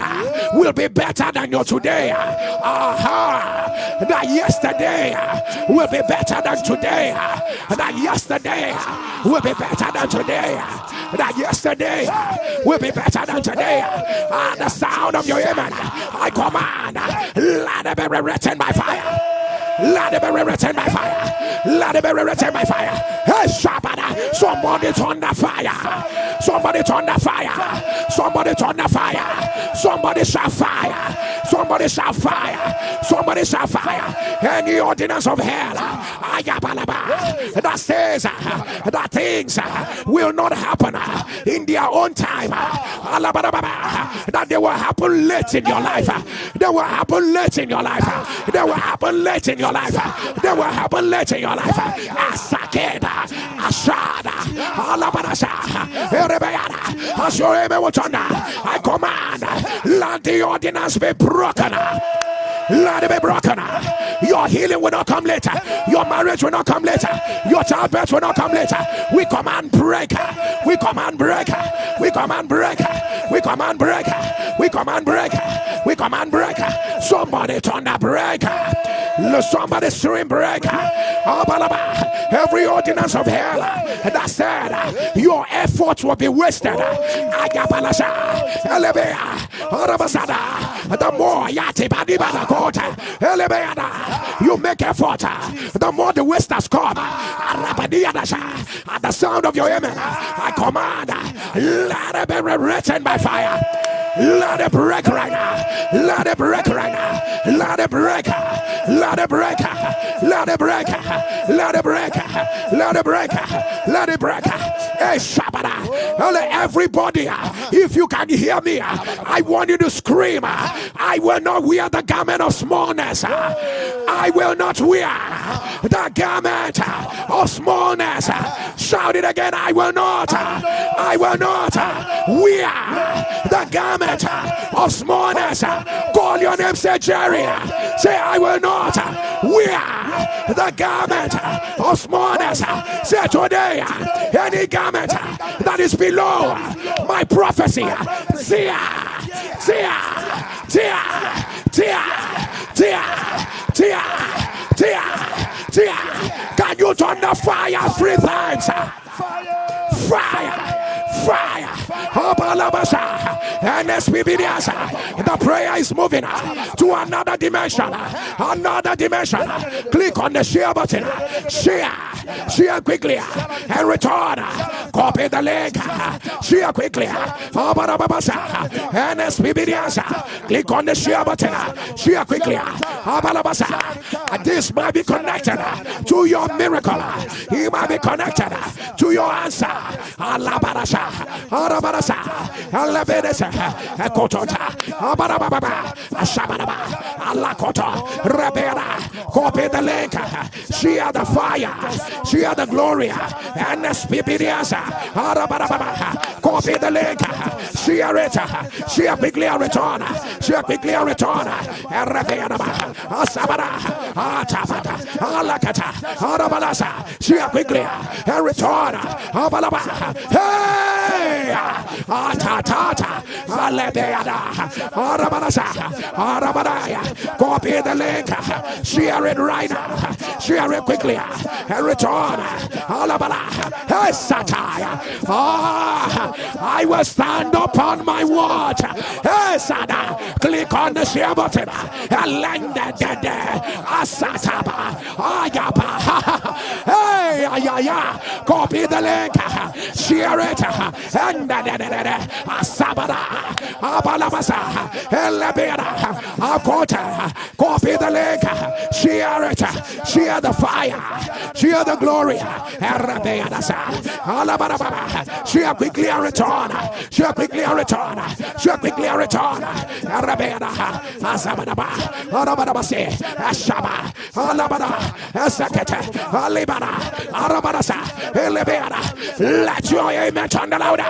will be better than your today. Uh-huh. That yesterday uh, will be better than today. Uh, that yesterday uh, will be better than today. That yesterday will be better than today. The sound of your amen, I command, let it be written by fire. Let it be written by fire. Let it be written by fire. Hey, Shabbat. Somebody turn the fire. Somebody turn the fire. Somebody turn the fire. Somebody shall fire. Somebody shall fire. Somebody shall fire. Any ordinance of hell that says that things will not happen in their own time. That they will happen late in your life. They will happen late in your life. They will happen late in your life. Life, they will happen late in your life. Asakeda, Ashada, Alabanasa, Erebeana, Ashoreme Watana. I command, let the ordinance be broken. Let it be broken. Your healing will not come later. Your marriage will not come later. Your childbirth will not come later. We command breaker. We command breaker. We command breaker. We command breaker. We command breaker. We command breaker. Somebody turn the breaker. Somebody stream break. Every ordinance of hell that said your efforts will be wasted. The more you make effort, the more the wasters come. At the sound of your amen, I command, let it be written by fire. Let it break right now. Let it break right now. Let it break. Let it break. Let it break. Let it break. Let it break. Let it break. Hey, Shabada. Everybody, if you can hear me, I want you to scream. I will not wear the garment of smallness. I will not wear the garment of smallness. Shout it again. I will not. I will not wear the garment of smallness. Call your name, say Jerry. Say, I will not wear the garment of smallness. Say today, any garment that is below my prophecy. Tia, tia, tia, tia, tia, tia, tia, tia. Can you turn the fire three times? Fire, fire. And uh, the prayer is moving uh, to another dimension. Uh, another dimension. Click on the share button. Share. Share quickly and return. Copy the link. Share quickly. Click on the share button. Share quickly. This might be connected to your miracle. He might be connected to your answer. Arabarasa, Alabedesa, Ekotota, Abarababa, Ashabaraba, Alakoto, Rabera, copy the link. She had the fire, she had the glory, and Spipiriasa, Arabarababa, copy the link. She had it, she had quickly a return, she had quickly a return, Rabera, Asabara, Atabata, Alakata, Arabalasa, she had quickly a return, Abalaba, hey, Copy ah, the link, share it right now, share it quickly, and return, ah, I will stand upon my watch, click on the share button, Ayaba, ah, ah, (laughs) hey, Ayaya, copy the link, share it, and Asabada, Abalabasa, Akota, copy the link, share it, share the fire, share the glory, share quickly and return, share quickly and return, share quickly and return, Elebeada, let your amen turn louder.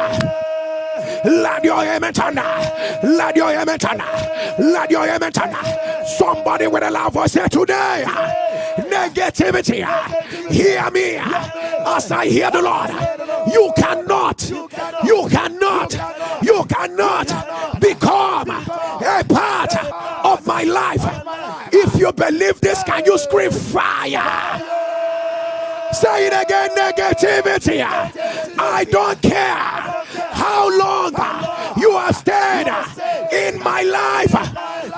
Let your amen turn. Let your amen. Let your amen. Somebody with a loud voice say today. Negativity. Hear me as I hear the Lord. You cannot. You cannot. You cannot become a part of my life. If you believe this, can you scream fire? Say it again, negativity. I don't care how long you have stayed in my life.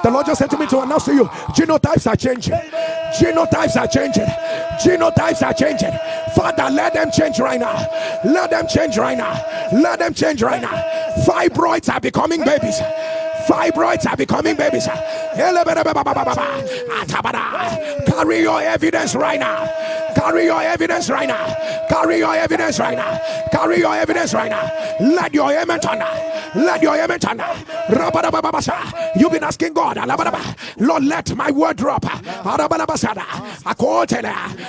The Lord just to me to announce to you genotypes are changing. Genotypes are changing. Genotypes are changing. Father, let them change right now. Let them change right now. Let them change right now. Fibroids are becoming babies. Fibroids are becoming babies. Carry your evidence right now. Carry your evidence right now. Carry your evidence right now. Carry your evidence right now. Let your amen turn. Let your amen turn. You've been asking God, Lord, let my word drop.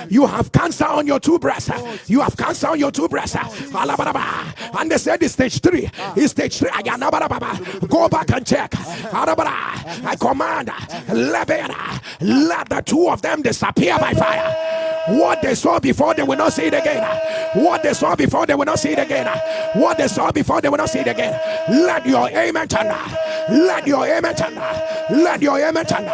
You have cancer on your two breasts. You have cancer on your two breasts. And they said it's stage three. It's stage three. Go back and check. I command, let the two of them disappear by fire. What they saw before, they will not see it again. What they saw before, they will not see it again. What they saw before, they will not see it again. Let your amen turn. Let your amen turn. Let your amen turn.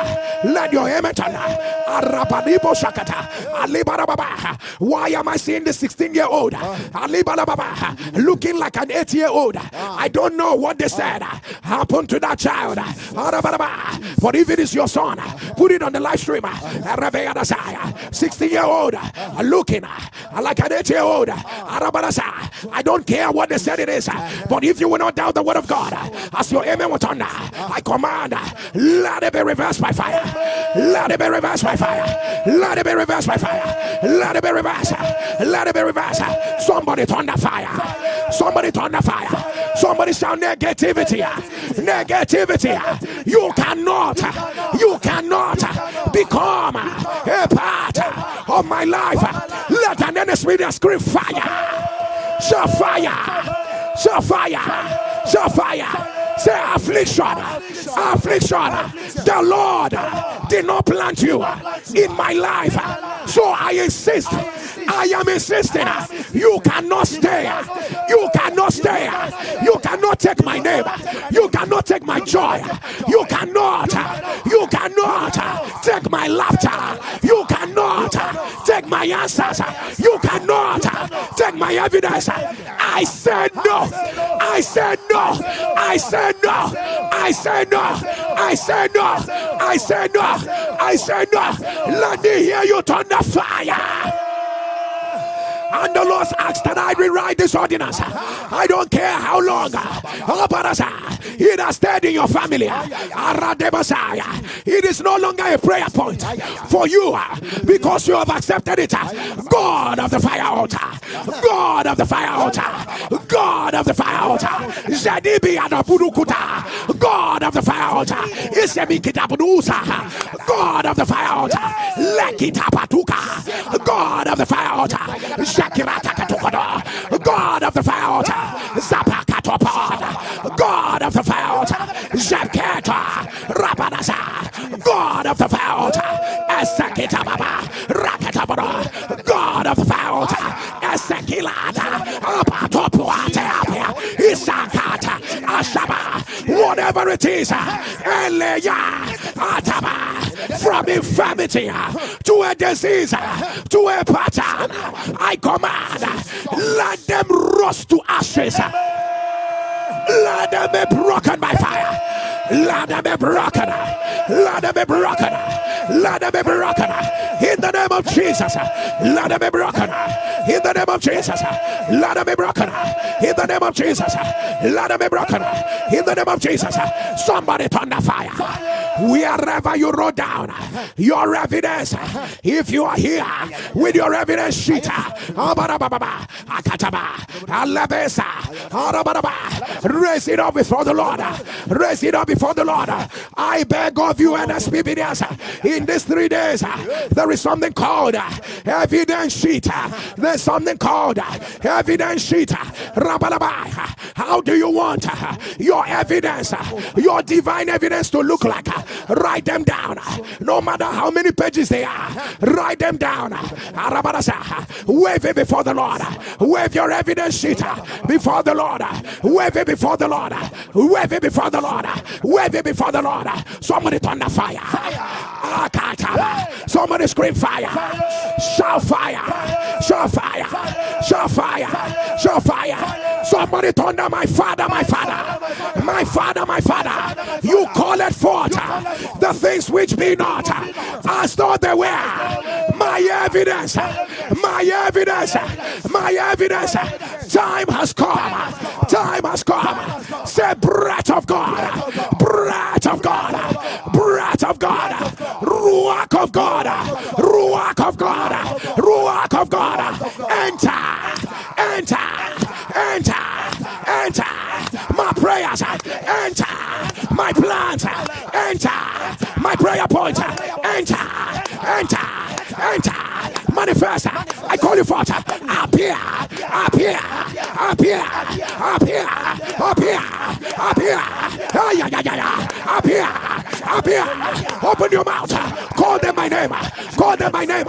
Let your amen turn. Arabadibo Shakata. Alibarababa. Why am I seeing the 16 year old? Ah. Alibarababa. Looking like an 8 year old. Ah. I don't know what they said ah. happened to that child. But if it is your son, put it on the live stream. 16 year old looking like an eight year old. I don't care what they said it is, but if you will not doubt the word of God, as your amen will turn, I command, let it be reversed by fire. Let it be reversed by fire. Let it be reversed by fire. Let it be reversed. Let it be reversed. Somebody turn the fire. Somebody turn the fire. Somebody shout negativity. Negativity. You cannot. You cannot become a part of my life. Let an enemy scream fire. Show fire. Show fire. Show fire. Say affliction, affliction. The Lord did not plant you in my life. So I insist. I am insisting. You cannot stay. You cannot stay. You cannot take my name. You cannot take my joy. You cannot. You cannot take my laughter. You cannot take my answers. You cannot take my evidence. I said no. I said no. I said no. I said no. I said no. I said no. I said no. Let me hear you turn the fire. And the Lord asked that I rewrite this ordinance. I don't care how long. It has stayed in your family. It is no longer a prayer point for you uh, because you have accepted it. Uh, God of the fire altar. God of the fire altar. God of the fire altar. Zedibi Adabudukuta. God of the fire altar. Isemikitabudusa. God of the fire altar. Lekitapatuka. God of the fire altar. God of the fire altar, Zapakatopod, God of the fire altar, Zapketa, Rabanasa, God of the fire altar, Esakitababa, Rakatabara, God of the fire altar, Esekilata, Apatopuata, Isakata, Ashaba, whatever it is, Eleya, Ataba. From infirmity to a disease to a pattern. I command, let them rust to ashes. Let them be broken by fire. Let them be broken. Let them be broken. Let them be broken. In the name of Jesus. Let them be broken. In the name of Jesus. Let them be broken. In the name of Jesus. Let them be broken. In the name of Jesus. Somebody turn the fire. Wherever you wrote down your evidence, if you are here with your evidence sheet, raise it up before the Lord. Raise it up before the Lord. I beg of you and SPBDS in these three days, uh, there is something called uh, evidence sheet. Uh, there's something called evidence sheet. How do you want your evidence, your divine evidence to look like? Write them down. No matter how many pages they are, write them down. Wave it before the Lord. Wave your evidence sheet before the Lord. Wave it before the Lord. Wave it before the Lord. Wave it before the Lord. Somebody turn the fire. Somebody scream fire. Shout fire. Shout fire. Shout fire. Shout fire. Somebody thunder my father, my father. My father, my father. You call it forth the things which be not as though they were. My evidence. My evidence. My evidence. Time has come. Time has come. Say breath of God breath of God, breath of God, ruach of God, ruach of God, ruach of God, enter, enter, enter, enter. My prayers. Enter, my plans. Enter, my prayer points enter, enter, enter, manifest. I call you forth. Appear, appear, appear, appear, appear, appear. Ah, Ay. Appear, appear. Open your mouth. Call them my name. Call them my name.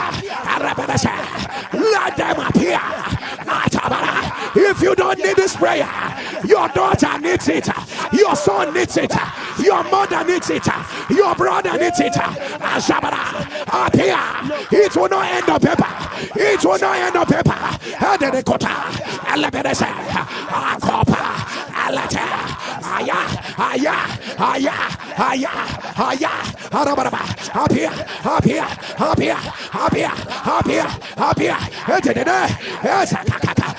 Let them appear. If you don't need this prayer, your daughter needs it. Your son needs it. Your mother needs it. Your brother needs it. Appear. It will not end up paper. It will not end up paper. Adenekota. Alabedese. Akopa. Alata. Aya. Aya. Aya. Aya. Aya. Arabaraba. Appear. Appear. Appear. Appear. Appear. Appear. Edede. Ezakakaka. Arasa. Alata. Arada. Ada.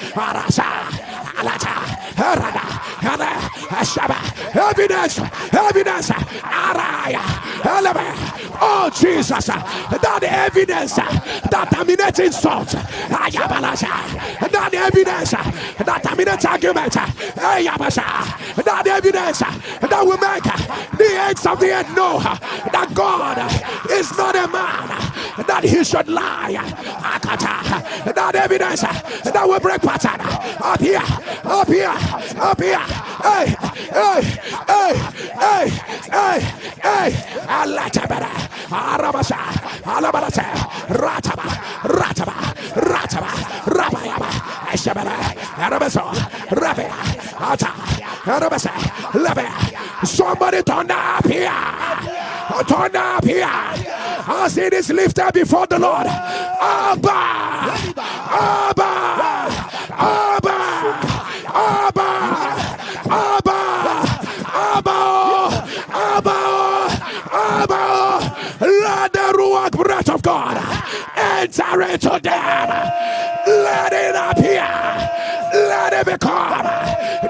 Evidence. Evidence. Oh, Jesus. That evidence that terminates insult. That evidence that terminates argument. That evidence that will make the ends of the end know that God is not a man that he should lie. That evidence that will break pattern up here, up here, up here. Hey, hey, hey, hey, hey, hey. I better. Arabasa, Alabarasa, Rataba, Rataba, Rataba, Rabayaba, Eshabara, Arabaso, Rabia, Ata, Arabasa, Labia. Somebody turn up here. Turn up here. As it is lifted before the Lord. Abba, Abba, Abba, Abba, Abba, Abba, Abba, Abba. Let the ruach breath of God enter into them. Let it appear. Let it become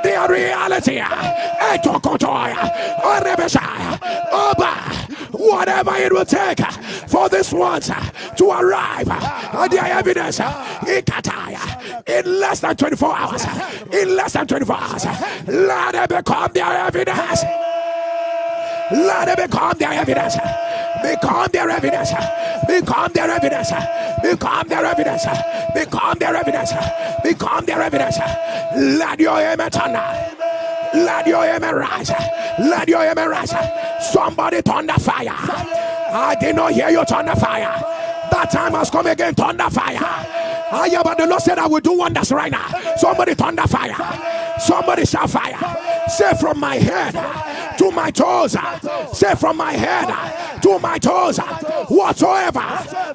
their reality. Etokotoya, Orebeshaya, Oba. Whatever it will take uh, for this one uh, to arrive uh, at the evidence in less than 24 hours. In less than 24 hours. Let it become their evidence. Let it become their evidence. Become their evidence. Become their evidence. Become their evidence. Become their evidence. Become their evidence. Let your amen turn. Let your amen rise. Let your amen rise. Somebody the fire. I did not hear you the fire. That time has come again. The fire. I yeah, but the Lord said I will do wonders right now. Somebody the fire. Somebody shall fire. Say from my head to my toes. Say from my head to my toes. Whatsoever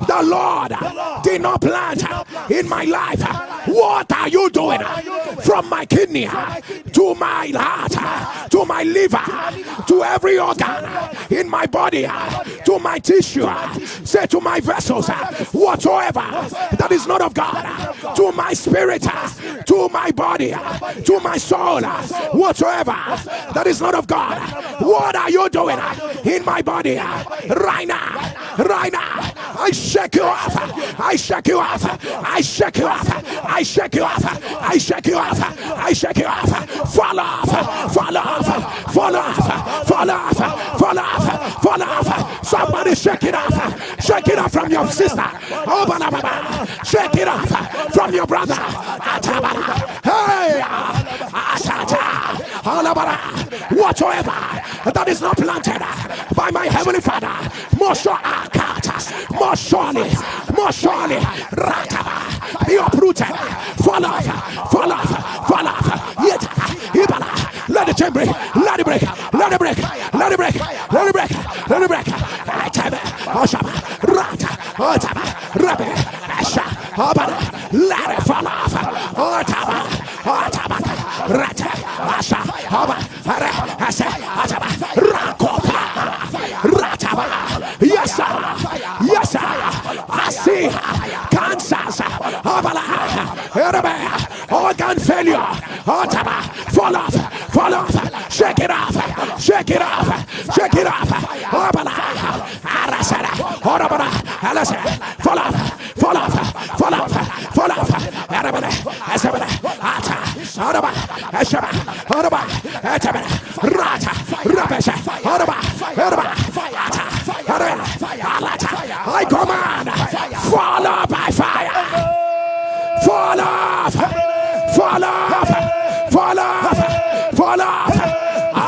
the Lord did not plant in my life, what are you doing? From my kidney to my heart, to my liver, to every organ in my body, to my tissue, say to my vessels, whatsoever that is not of God, to my spirit, to my body, to my soul, whatsoever that is not of God, what are you doing in my body right now? Right now, I shake you off. I shake you off. I shake you off. I shake you off. I shake you off. I shake you off. Fall off. Fall off. Fall off. Fall off. Fall off. Fall off. Somebody shake it off. Shake it off from your sister. Oh, shake it off from your brother. Hey, whatsoever that is not planted by my heavenly Father, more surely, more surely, more surely, be uprooted, fall off, fall off, fall off, yet, let the chain break, let it break, let it break, let it break, let it break, let it break, ataba, oshaba, rata, otaba, rabe, asha, abada, let it fall off, otaba, otaba, rata, asha, aba, are, asa, ataba, rakopa, rataba, yes, sir. Yes, I see cancers, organ failure, fall off, fall off, shake it off, shake it off, shake it off, fall off, fall off, fall off, fall off, fall off, Araba, Ashaba, Araba, Atabana, Rata, Rabesha, Araba, Araba, I command, fall off by fire, fall off, fall off, fall off, fall off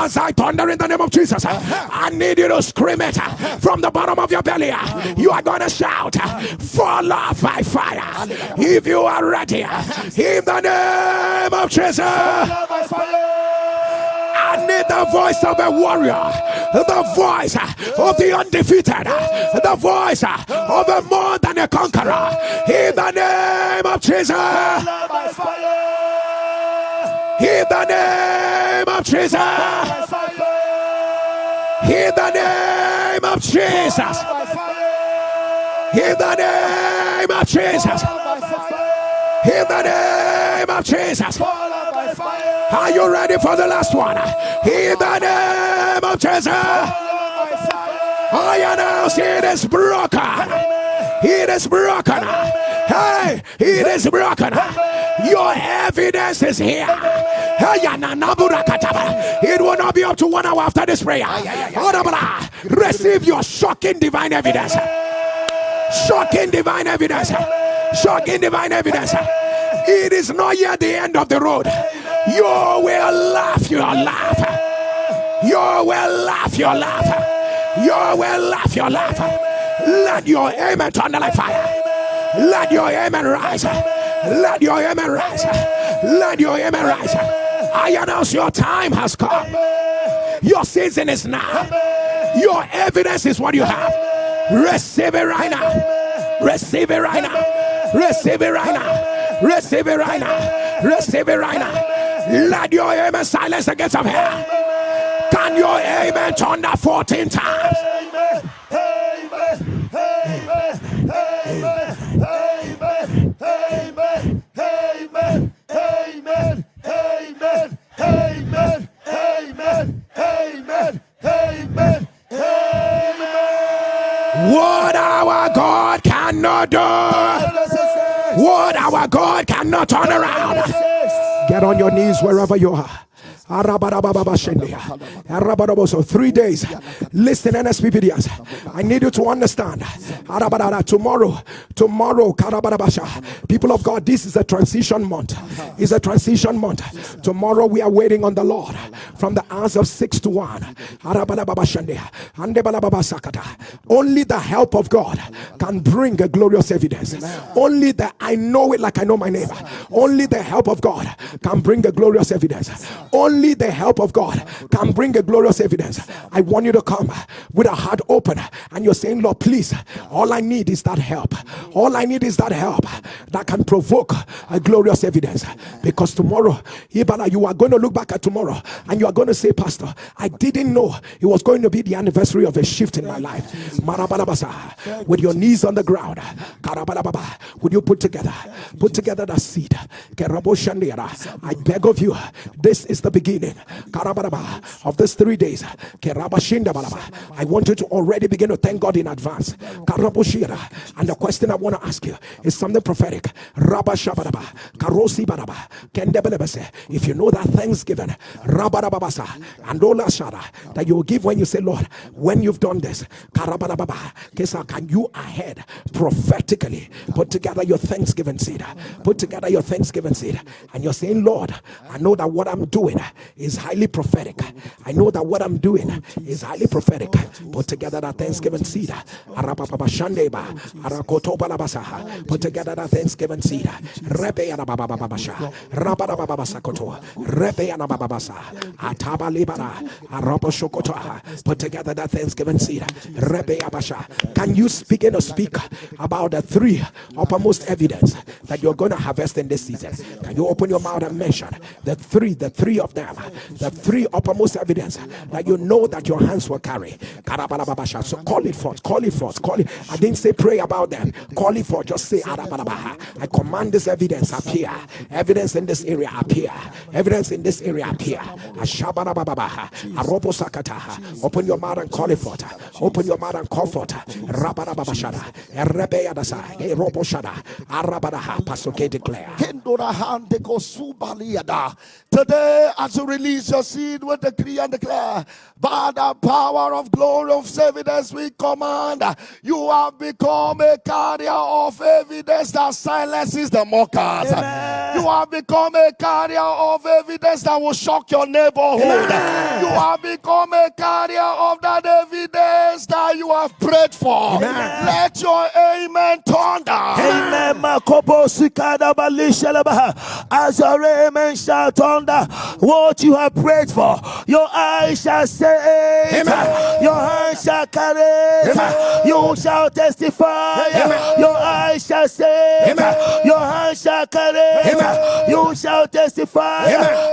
as I thunder in the name of Jesus, I need you to scream it from the bottom of your belly. You are going to shout, Fall off by fire. If you are ready, in the name of Jesus. I need the voice of a warrior, the voice of the undefeated, the voice of a more than a conqueror. In the name of Jesus. In the name of Jesus. In the name of Jesus. In the name of Jesus. In the name of Jesus. Are you ready for the last one? In the name of Jesus. I announce it is broken. It is broken. Hey, it is broken. Your evidence is here. It will not be up to one hour after this prayer. Receive your shocking divine evidence. Shocking divine evidence. Shocking divine evidence. It is not yet the end of the road. You will laugh your laugh. You will laugh your laugh. You will laugh your laugh. Let your amen turn like fire. Let your amen rise. Let your amen rise. Let your amen rise. I announce your time has come. Your season is now. Your evidence is what you have. Receive it right now. Receive it right now. Receive it right now. Receive it right now. Receive it right now. Let your amen silence the gates of hell. Can your amen turn that 14 times? Amen. Amen. Amen. Amen. Amen. Amen. Amen. Amen. Amen. What our God cannot do. What our God cannot turn around. Get on your knees wherever you are. So three days. Listen, NSPPDs. I need you to understand. Tomorrow, tomorrow, people of God, this is a transition month. It's a transition month. Tomorrow we are waiting on the Lord from the hours of six to one. Only the help of God can bring a glorious evidence. Only the I know it like I know my neighbor. Only the help of God can bring a glorious evidence. Only only the help of God can bring a glorious evidence. I want you to come with a heart open and you're saying, Lord, please, all I need is that help. All I need is that help that can provoke a glorious evidence. Because tomorrow, Ibala, you are going to look back at tomorrow and you are going to say, Pastor, I didn't know it was going to be the anniversary of a shift in my life. With your knees on the ground, would you put together, put together that seed? I beg of you, this is the beginning beginning. Of these three days. I want you to already begin to thank God in advance. And the question I want to ask you is something prophetic. If you know that Thanksgiving, and that you will give when you say, Lord, when you've done this, can you ahead prophetically put together your Thanksgiving seed? Put together your Thanksgiving seed, and you're saying, Lord, I know that what I'm doing is highly prophetic. I know that what I'm doing is highly prophetic. Put together that Thanksgiving seed. Put together that Thanksgiving seed. Put together that Thanksgiving seed. Can you begin to speak about the three uppermost evidence that you're going to harvest in this season? Can you open your mouth and mention the three, the three of them, the three uppermost evidence that you know that your hands will carry. So call it forth, call it forth, call it. I didn't say pray about them, call it forth, just say I command this evidence appear, evidence in this area appear, evidence in this area appear. Open your mouth and call it forth, open your mouth and call forth. Rabarabashada, Erebeyadasa, Eroboshada, Arabadaha, Pasoke declare. Today, as you release your seed, we decree and declare, by the power of glory of evidence, we command you have become a carrier of evidence that silences the mockers. Amen. You have become a carrier of evidence that will shock your neighborhood. Amen. You have become a carrier of that evidence that you have prayed for. Amen. Let your amen thunder. Amen. As your amen shall thunder what you have prayed for. Your eyes shall say it. Amen. Your hands shall carry it. Amen. You shall testify. Amen. Your eyes shall it. Amen. Your hands shall carry it. You shall testify.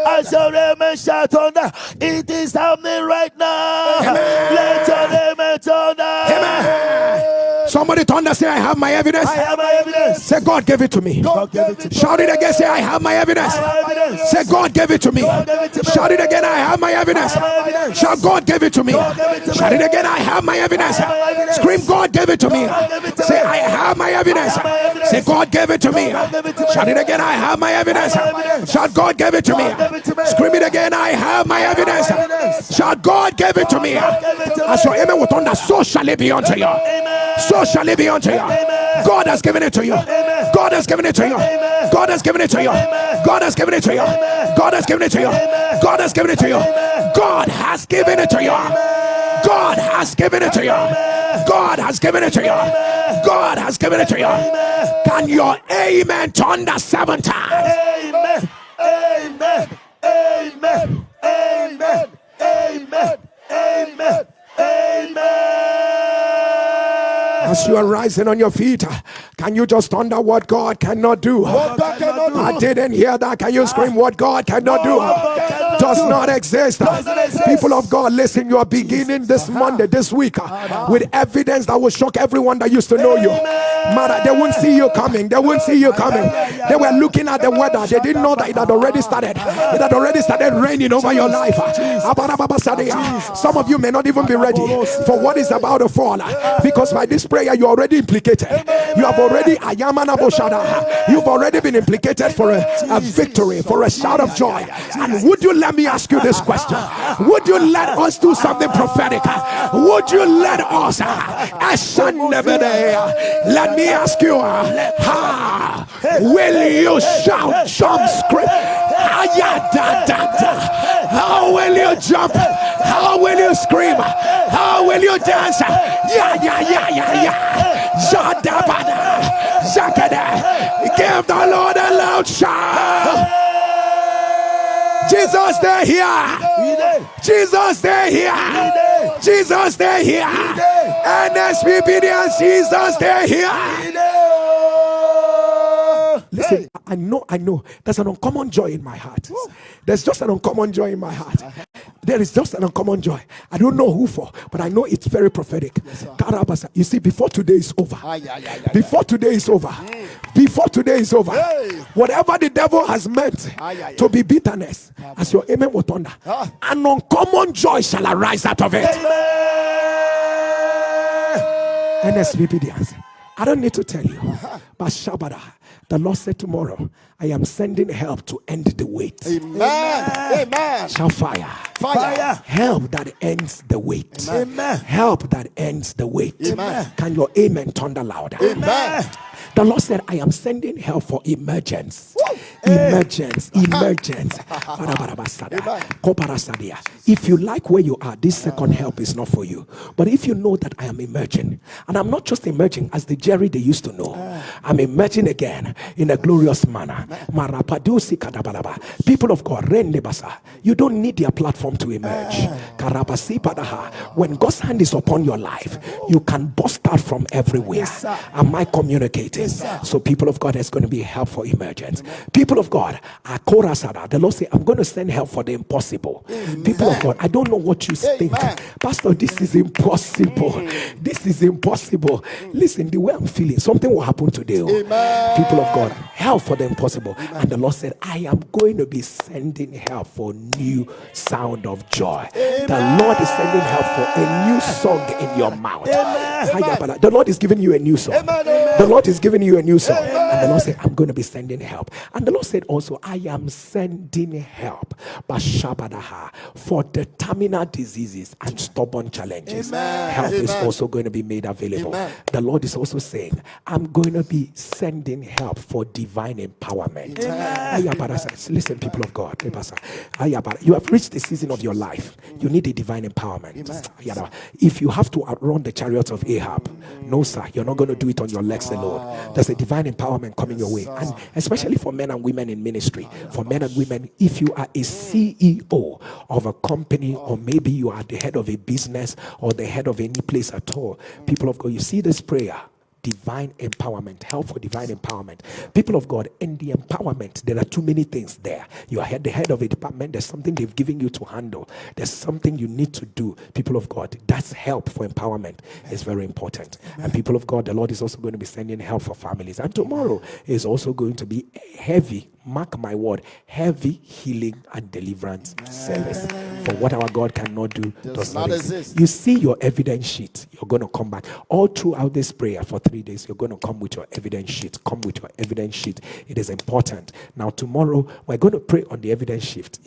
As your amen shall thunder. It is happening right now. Let your amen thunder. Somebody thunder say, I have my evidence. I have my evidence. Say, God gave it to me. God gave it to Shout it again. Say, I have my evidence. Have evidence. Say, God gave it to me. Shout it again. I have my evidence. Shout, God gave it to me. Shout it again. I have my evidence. Scream, God gave it to me. Say, I have my evidence. Say, God gave it to me. Shout it again. I have my evidence. Shout, God gave it to me. Scream it again. I have my evidence. Shout, God gave it to me. As your amen will thunder, so shall it be unto you. So shall it be unto you. God has given it to you. God has given it to you. God has given it to you. God has given it to you. God has given it to you. God has given it to you. God has given it to you. God has given it to you. God has given it to you. God has given it to you. Can your amen thunder seven times? Amen. Amen. Amen. Amen. Amen. Amen. Amen. As you are rising on your feet, can you just thunder what God cannot do? God cannot do. I didn't hear that. Can you scream what God cannot do? Does not exist. does not exist. People of God, listen, you are beginning this Monday, this week, uh, with evidence that will shock everyone that used to know you. Mother, they won't see you coming. They won't see you coming. They were looking at the weather. They didn't know that it had already started. It had already started raining over your life. Uh. Uh. Some of you may not even be ready for what is about to fall uh, because by this prayer you're already implicated. You have already You've already been implicated for a, a victory, for a shout of joy. And would you let me ask you this question? Would you let us do something prophetic? Would you let us? Uh, uh, let me ask you, uh, how will you shout, jump, scream? How will you jump? How will you scream? How will you dance? Yeah, yeah, yeah, yeah, yeah. Jadabada, Zakada. Give the Lord a loud shout. Jesus, stay here. Jesus, stay here. Jesus, stay here. NSPPD Jesus, stay here. Listen, I know, I know. There's an uncommon joy in my heart. There's just an uncommon joy in my heart. There is just an uncommon joy. I don't know who for, but I know it's very prophetic. Yes, you see, before today is over, before today is over, before today is over, whatever the devil has meant to be bitterness, as your amen will thunder, an uncommon joy shall arise out of it. NSPPD I don't need to tell you, but Shabada, the Lord said tomorrow, I am sending help to end the wait. Amen. Amen. Shall fire. Fire. Help that ends the wait. Amen. Help that ends the wait. Amen. Can your amen thunder louder? Amen. The Lord said, I am sending help for emergence. Emergence, (laughs) emergence. if you like where you are, this second help is not for you. But if you know that I am emerging, and I'm not just emerging as the Jerry they used to know, I'm emerging again in a glorious manner. People of God, you don't need their platform to emerge. When God's hand is upon your life, you can bust out from everywhere. Am I communicating? So, people of God, there's going to be help for emergence. People of God, usada. the Lord say, I'm going to send help for the impossible. Amen. People of God, I don't know what you Amen. think. Pastor, this is impossible. Mm. This is impossible. Listen, the way I'm feeling, something will happen today. Oh. People of God, help for the impossible. And the Lord said, I am going to be sending help for new sound of joy. The Lord is sending help for a new song in your mouth. The Lord is giving you a new song. The Lord is giving you a new song. And the Lord said, I'm going to be sending help. And the Lord said also, I am sending help for the terminal diseases and stubborn challenges. Amen. Help Amen. is also going to be made available. Amen. The Lord is also saying, I'm going to be sending help for divine empowerment. Listen, people of God. You have reached the season of your life. You need a divine empowerment. If you have to outrun the chariots of Ahab, no, sir, you're not going to do it on your legs alone. There's a divine empowerment coming your way. And especially for men and women in ministry, for men and women, if you are a CEO of a company, or maybe you are the head of a business or the head of any place at all, people of God, you see this prayer divine empowerment, help for divine empowerment. People of God, in the empowerment, there are too many things there. You are the head of a department, there's something they've given you to handle, there's something you need to do. People of God, that's help for empowerment is very important. And people of God, the Lord is also going to be sending help for families. And tomorrow is also going to be heavy mark my word, heavy healing and deliverance service. For what our God cannot do does, does not exist. exist. You see your evidence sheet, you're going to come back. All throughout this prayer for three days, you're going to come with your evidence sheet. Come with your evidence sheet. It is important. Now, tomorrow, we're going to pray on the evidence sheet.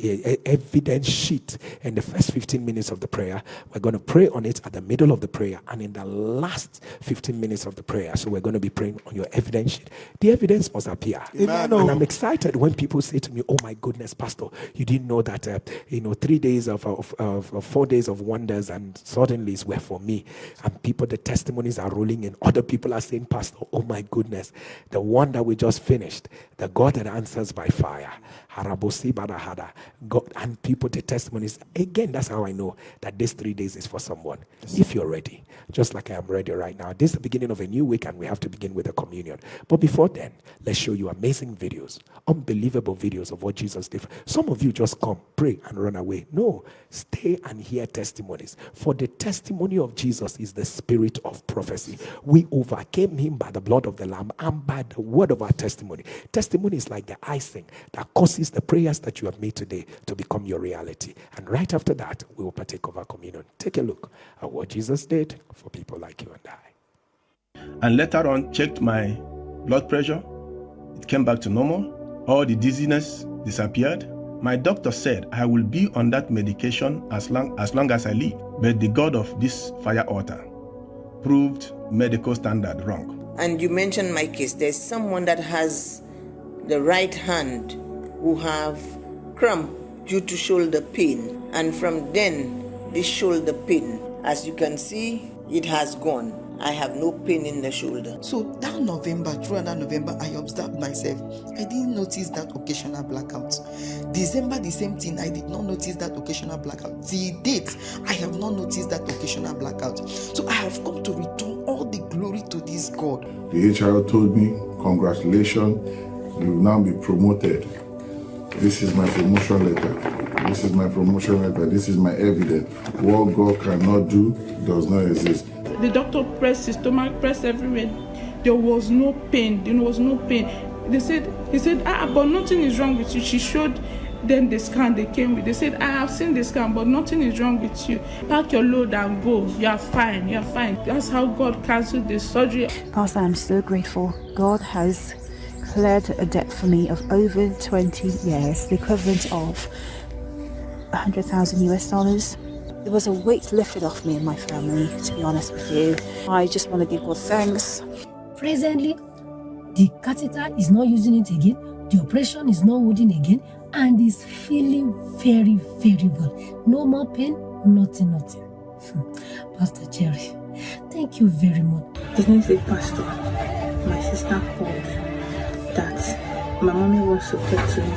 Evidence sheet. In the first 15 minutes of the prayer, we're going to pray on it at the middle of the prayer and in the last 15 minutes of the prayer. So we're going to be praying on your evidence sheet. The evidence must appear. Amen. And I'm excited when people say to me, "Oh my goodness, Pastor, you didn't know that uh, you know three days of, of, of, of, four days of wonders and suddenly it's were for me." And people, the testimonies are rolling in. Other people are saying, "Pastor, oh my goodness, the one that we just finished, the God that answers by fire God and people the testimonies. Again, that's how I know that this three days is for someone. If you're ready, just like I am ready right now. This is the beginning of a new week, and we have to begin with a communion. But before then, let's show you amazing videos, unbelievable videos of what Jesus did. Some of you just come, pray, and run away. No, stay and hear testimonies. For the testimony of Jesus is the spirit of prophecy. We overcame him by the blood of the Lamb and by the word of our testimony. Testimony is like the icing that causes the prayers that you have made today to become your reality. And right after that, we will partake of our communion. Take a look at what Jesus did for people like you and I. And later on, checked my blood pressure. It came back to normal. All the dizziness disappeared. My doctor said I will be on that medication as long as, long as I live. But the God of this fire altar proved medical standard wrong. And you mentioned my case. There's someone that has the right hand who have cramp due to shoulder pain. And from then, this shoulder pain, as you can see, it has gone. I have no pain in the shoulder. So that November, throughout that November, I observed myself. I didn't notice that occasional blackout. December, the same thing. I did not notice that occasional blackout. The date, I have not noticed that occasional blackout. So I have come to return all the glory to this God. The HR told me, congratulations, you will now be promoted. This is my promotion letter. This is my promotion letter. This is my evidence. What God cannot do does not exist. The doctor pressed his stomach, pressed everywhere. There was no pain. There was no pain. They said, he said, ah, but nothing is wrong with you. She showed them the scan they came with. They said, I have seen the scan, but nothing is wrong with you. Pack your load and go. You are fine. You are fine. That's how God cancelled the surgery. Pastor, I'm so grateful. God has cleared a debt for me of over 20 years, the equivalent of 100,000 US dollars. There was a weight lifted off me and my family, to be honest with you. I just want to give God thanks. Presently, the catheter is not using it again, the operation is not holding again, and is feeling very, very well. No more pain, nothing, nothing. Hmm. Pastor Jerry, thank you very much. The next day, Pastor, my sister called that my mommy wants to talk to me.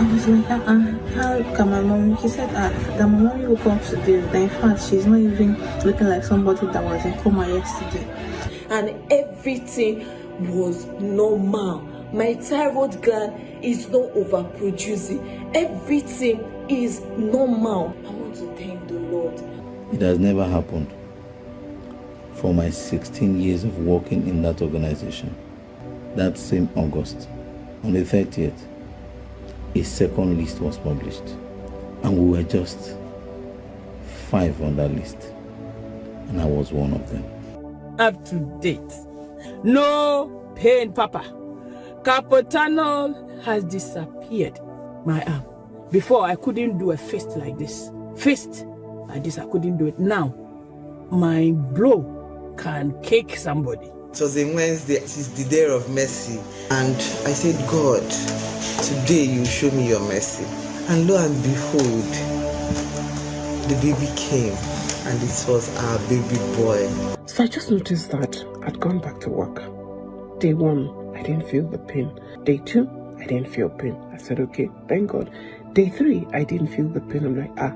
I was like, uh, uh how can my mommy? He said uh, that my mommy woke up today. That in fact, she's not even looking like somebody that was in coma yesterday. And everything was normal. My thyroid gland is not overproducing. Everything is normal. I want to thank the Lord. It has never happened for my 16 years of working in that organization that same August, on the 30th, a second list was published, and we were just five on that list, and I was one of them. Up to date. No pain, Papa. Carpal has disappeared. My arm. Before, I couldn't do a fist like this. Fist like this, I couldn't do it. Now, my blow can kick somebody. It was a Wednesday, it is the day of mercy. And I said, God, today you show me your mercy. And lo and behold, the baby came and it was our baby boy. So I just noticed that I'd gone back to work. Day one, I didn't feel the pain. Day two, I didn't feel pain. I said, okay, thank God. Day three, I didn't feel the pain. I'm like, ah,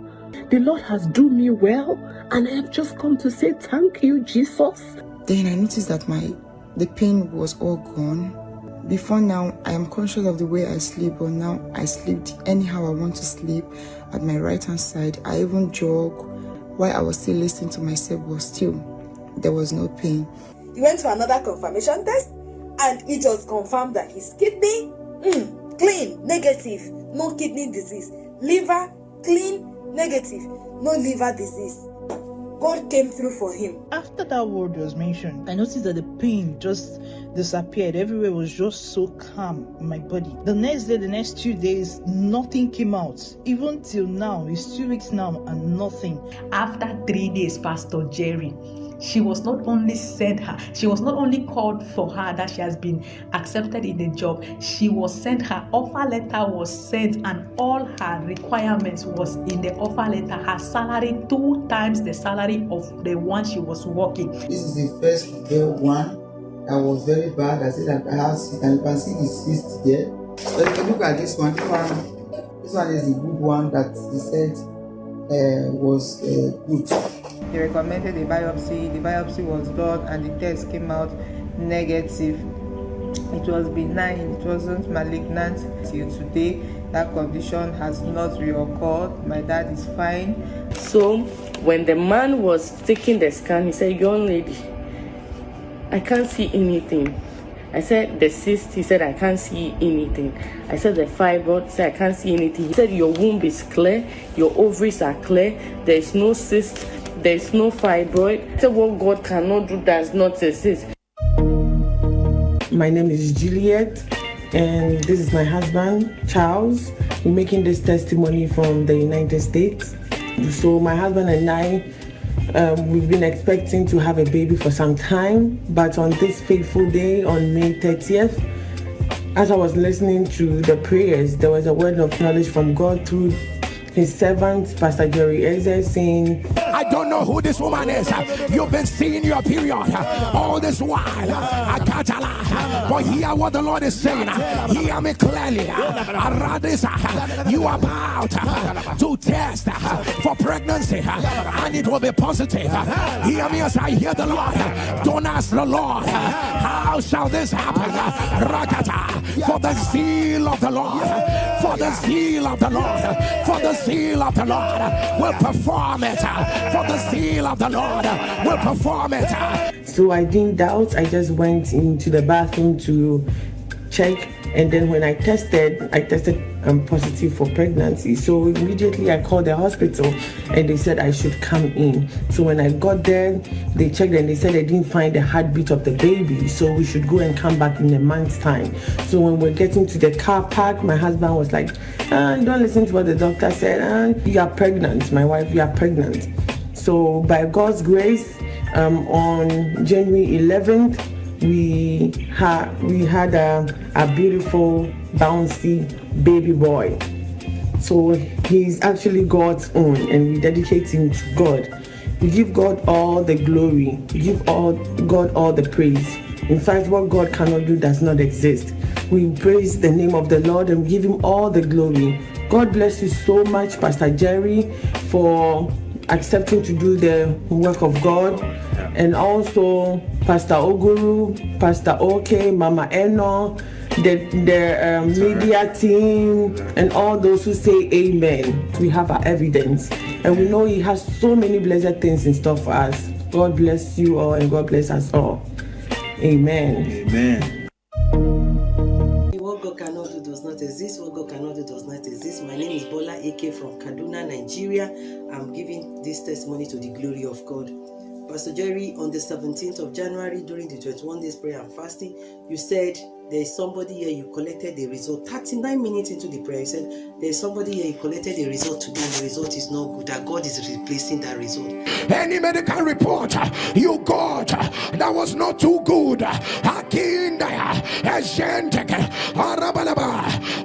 the Lord has done me well, and I have just come to say thank you, Jesus. Then I noticed that my the pain was all gone. Before now, I am conscious of the way I sleep, but now I sleep anyhow I want to sleep at my right hand side. I even jog while I was still listening to myself, but still there was no pain. He went to another confirmation test and it was confirmed that his kidney mm, clean, negative, no kidney disease. Liver clean, negative, no liver disease. God came through for him. After that word was mentioned, I noticed that the pain just disappeared. Everywhere was just so calm in my body. The next day, the next two days, nothing came out. Even till now, it's two weeks now and nothing. After three days, Pastor Jerry, she was not only sent her she was not only called for her that she has been accepted in the job. She was sent her offer letter was sent and all her requirements was in the offer letter. Her salary two times the salary of the one she was working. This is the first day one that was very bad. I said that i have and you can see the cyst there. So if you look at this one, this one, this one is the good one that he said uh, was uh, good. They recommended a biopsy. The biopsy was done, and the test came out negative. It was benign. It wasn't malignant till today. That condition has not reoccurred. My dad is fine. So when the man was taking the scan, he said, "Young lady, I can't see anything." I said the cyst, he said I can't see anything. I said the fibroid, he said I can't see anything. He said your womb is clear, your ovaries are clear, there is no cyst, there is no fibroid. Said what God cannot do does not exist. My name is Juliet, and this is my husband, Charles. We're making this testimony from the United States. So, my husband and I, um, we've been expecting to have a baby for some time, but on this fateful day, on May 30th, as I was listening to the prayers, there was a word of knowledge from God through his servant, Pastor Jerry Eze, saying, I don't know who this woman is. You've been seeing your period all this while. I can't lie. But hear what the Lord is saying. Hear me clearly. You are about to test for pregnancy and it will be positive. Hear me as I hear the Lord. Don't ask the Lord, how shall this happen? For the zeal of the Lord, for the zeal of the Lord, for the zeal of the Lord uh, will perform it. Uh, for the zeal of the Lord uh, will perform it. So I didn't doubt. I just went into the bathroom to check and then when I tested, I tested um, positive for pregnancy. So immediately I called the hospital and they said I should come in. So when I got there, they checked and they said they didn't find the heartbeat of the baby. So we should go and come back in a month's time. So when we're getting to the car park, my husband was like, ah, don't listen to what the doctor said. Ah, you are pregnant. My wife, you are pregnant. So by God's grace, um, on January 11th, we had we had a, a beautiful bouncy baby boy. So he's actually god's own and we dedicate him to god. We give god all the glory. We give all god all the praise. In fact what god cannot do does not exist. We praise the name of the lord and give him all the glory. God bless you so much pastor jerry for accepting to do the work of god. And also Pastor Oguru, Pastor OK, Mama Eno, the, the um, media team, and all those who say amen. We have our evidence. And we know He has so many blessed things in store for us. God bless you all and God bless us all. Amen. Amen. What God cannot do does not exist. What God cannot do does not exist. My name is Bola AK from Kaduna, Nigeria. I'm giving this testimony to the glory of God. Pastor Jerry, on the 17th of January during the 21 days prayer and fasting, you said there's somebody here you collected the result. 39 minutes into the prayer you said there's somebody here you collected the result today and the result is not good that god is replacing that result. Any medical report uh, you got uh, that was not too good uh,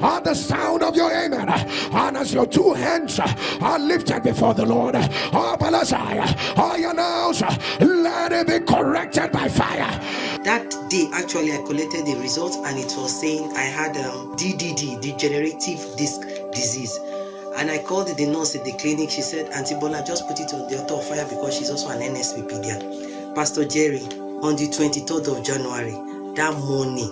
at the sound of your amen and as your two hands are lifted before the lord I announce let it be corrected by fire. That day actually i collected the result and it was saying I had um, DDD, degenerative disc disease. And I called the nurse at the clinic. She said, Auntie Bola, just put it on the altar of fire because she's also an NSPPD. Pastor Jerry, on the 23rd of January, that morning,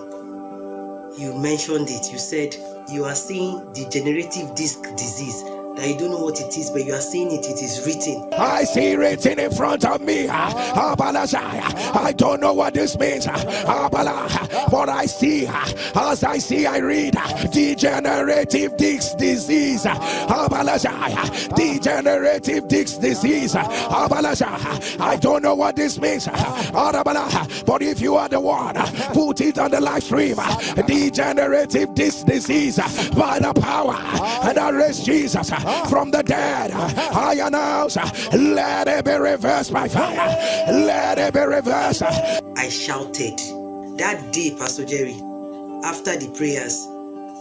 you mentioned it. You said you are seeing degenerative disc disease that you don't know what it is, but you are seeing it, it is written. I see written in front of me. I don't know what this means, but I see, as I see, I read degenerative disc disease. Degenerative disc disease. I don't know what this means, but if you are the one, put it on the live stream. Degenerative disc disease by the power and arrest Jesus Ah. from the dead. Ah. I announce, let it be reversed by ah. fire. Let it be reversed. I shouted that day, Pastor Jerry, after the prayers,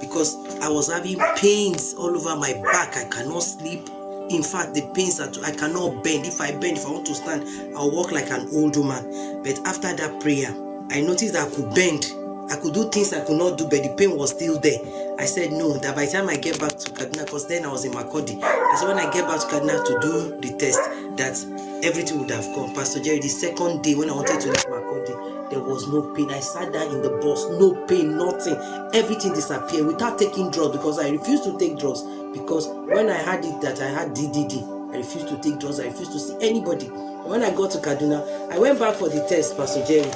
because I was having pains all over my back. I cannot sleep. In fact, the pains that I cannot bend. If I bend, if I want to stand, I'll walk like an old woman. But after that prayer, I noticed that I could bend I could do things I could not do, but the pain was still there. I said no, that by the time I get back to Kaduna, because then I was in Makodi, I said when I get back to Kaduna to do the test, that everything would have gone. Pastor Jerry, the second day when I wanted to leave Makodi, there was no pain. I sat down in the bus, no pain, nothing. Everything disappeared without taking drugs because I refused to take drugs. Because when I had it that I had DDD, I refused to take drugs, I refused to see anybody. When I got to Kaduna, I went back for the test, Pastor Jerry,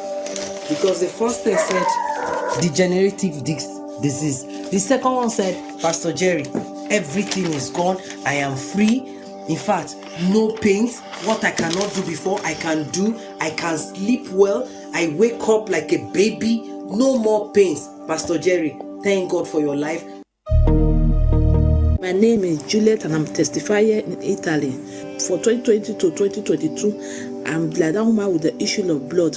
because the first test said degenerative dis- disease. The second one said, Pastor Jerry, everything is gone. I am free. In fact, no pains. What I cannot do before, I can do. I can sleep well. I wake up like a baby. No more pains. Pastor Jerry, thank God for your life. My name is Juliet and I'm testifier in Italy. For 2020 to 2022, I'm woman with the issue of blood.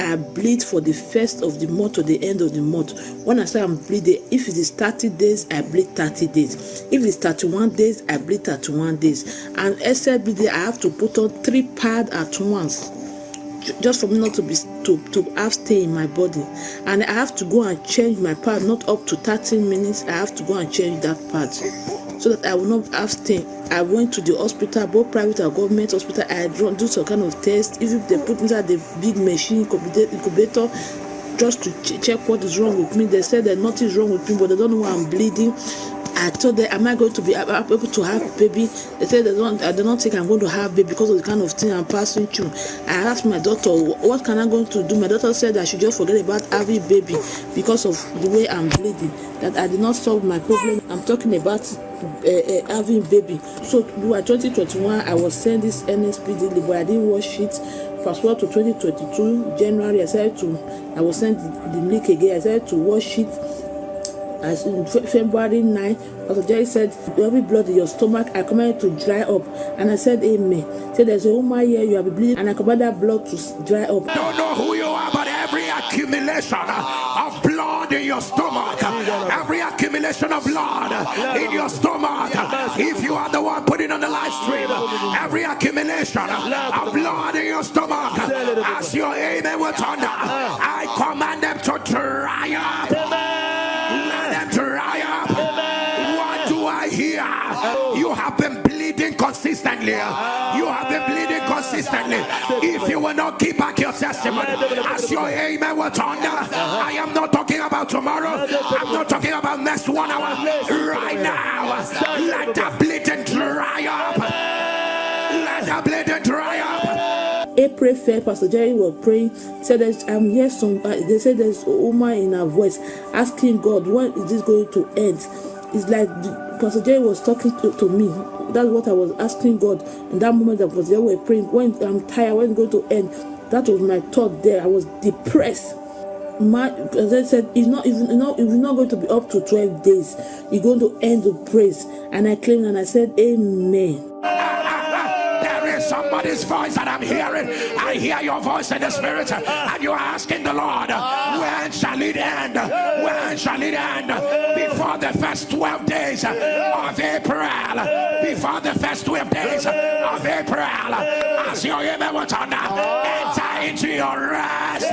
I bleed for the first of the month to the end of the month. When I say I'm bleeding, if it is 30 days, I bleed 30 days. If it's 31 days, I bleed 31 days. And bleeding, I have to put on three pads at once just for me not to be to to have stay in my body and i have to go and change my pad not up to 30 minutes i have to go and change that pad so that i will not have stay i went to the hospital both private and government hospital i do do some kind of test if they put inside the big machine incubator just to ch- check what is wrong with me they said that nothing is wrong with me but they don't know why i'm bleeding I told them, am I going to be ab- ab- able to have baby? They said they don't. I do not think I'm going to have baby because of the kind of thing I'm passing through. I asked my "Wh- what can I going to do? My doctor said I should just forget about having baby because of the way I'm bleeding. That I did not solve my problem. I'm talking about uh, uh, having baby. So by 2021, I was sent this NSPD, but I didn't watch it. Fast forward to 2022, January, I said to, I was sent the, link again. I said to watch it as in February 9, Pastor Jerry said, Every blood in your stomach, I command to dry up. And I said, Amen. Said there's a woman here, you have been bleeding, and I command that blood to dry up. i don't know who you are, but every accumulation of blood in your stomach, of blood in your stomach, if you are the one putting on the live stream, every accumulation of blood in your stomach, as your amen will thunder, I command them to dry up. Consistently. You have been bleeding consistently. If you will not keep back your testimony, as your amen will thunder, I am not talking about tomorrow. I'm not talking about next one hour. Right now, let the bleeding dry up. Let the bleeding dry up. April 1st, Pastor Jerry was praying. Said that I'm here some uh, they said there's a woman in her voice asking God, when is this going to end? It's like the, Pastor Jerry was talking to, to me. That's what I was asking God in that moment that was there. We were praying. When I'm tired, when going to end? That was my thought there. I was depressed. My, as I said, it's not even not it's not going to be up to 12 days. You're going to end the praise. And I claimed and I said, Amen. (laughs) Somebody's voice that I'm hearing. I hear your voice in the spirit, and you are asking the Lord, when shall it end? When shall it end? Before the first 12 days of April. Before the first 12 days of April. As your amen will turn enter into your rest.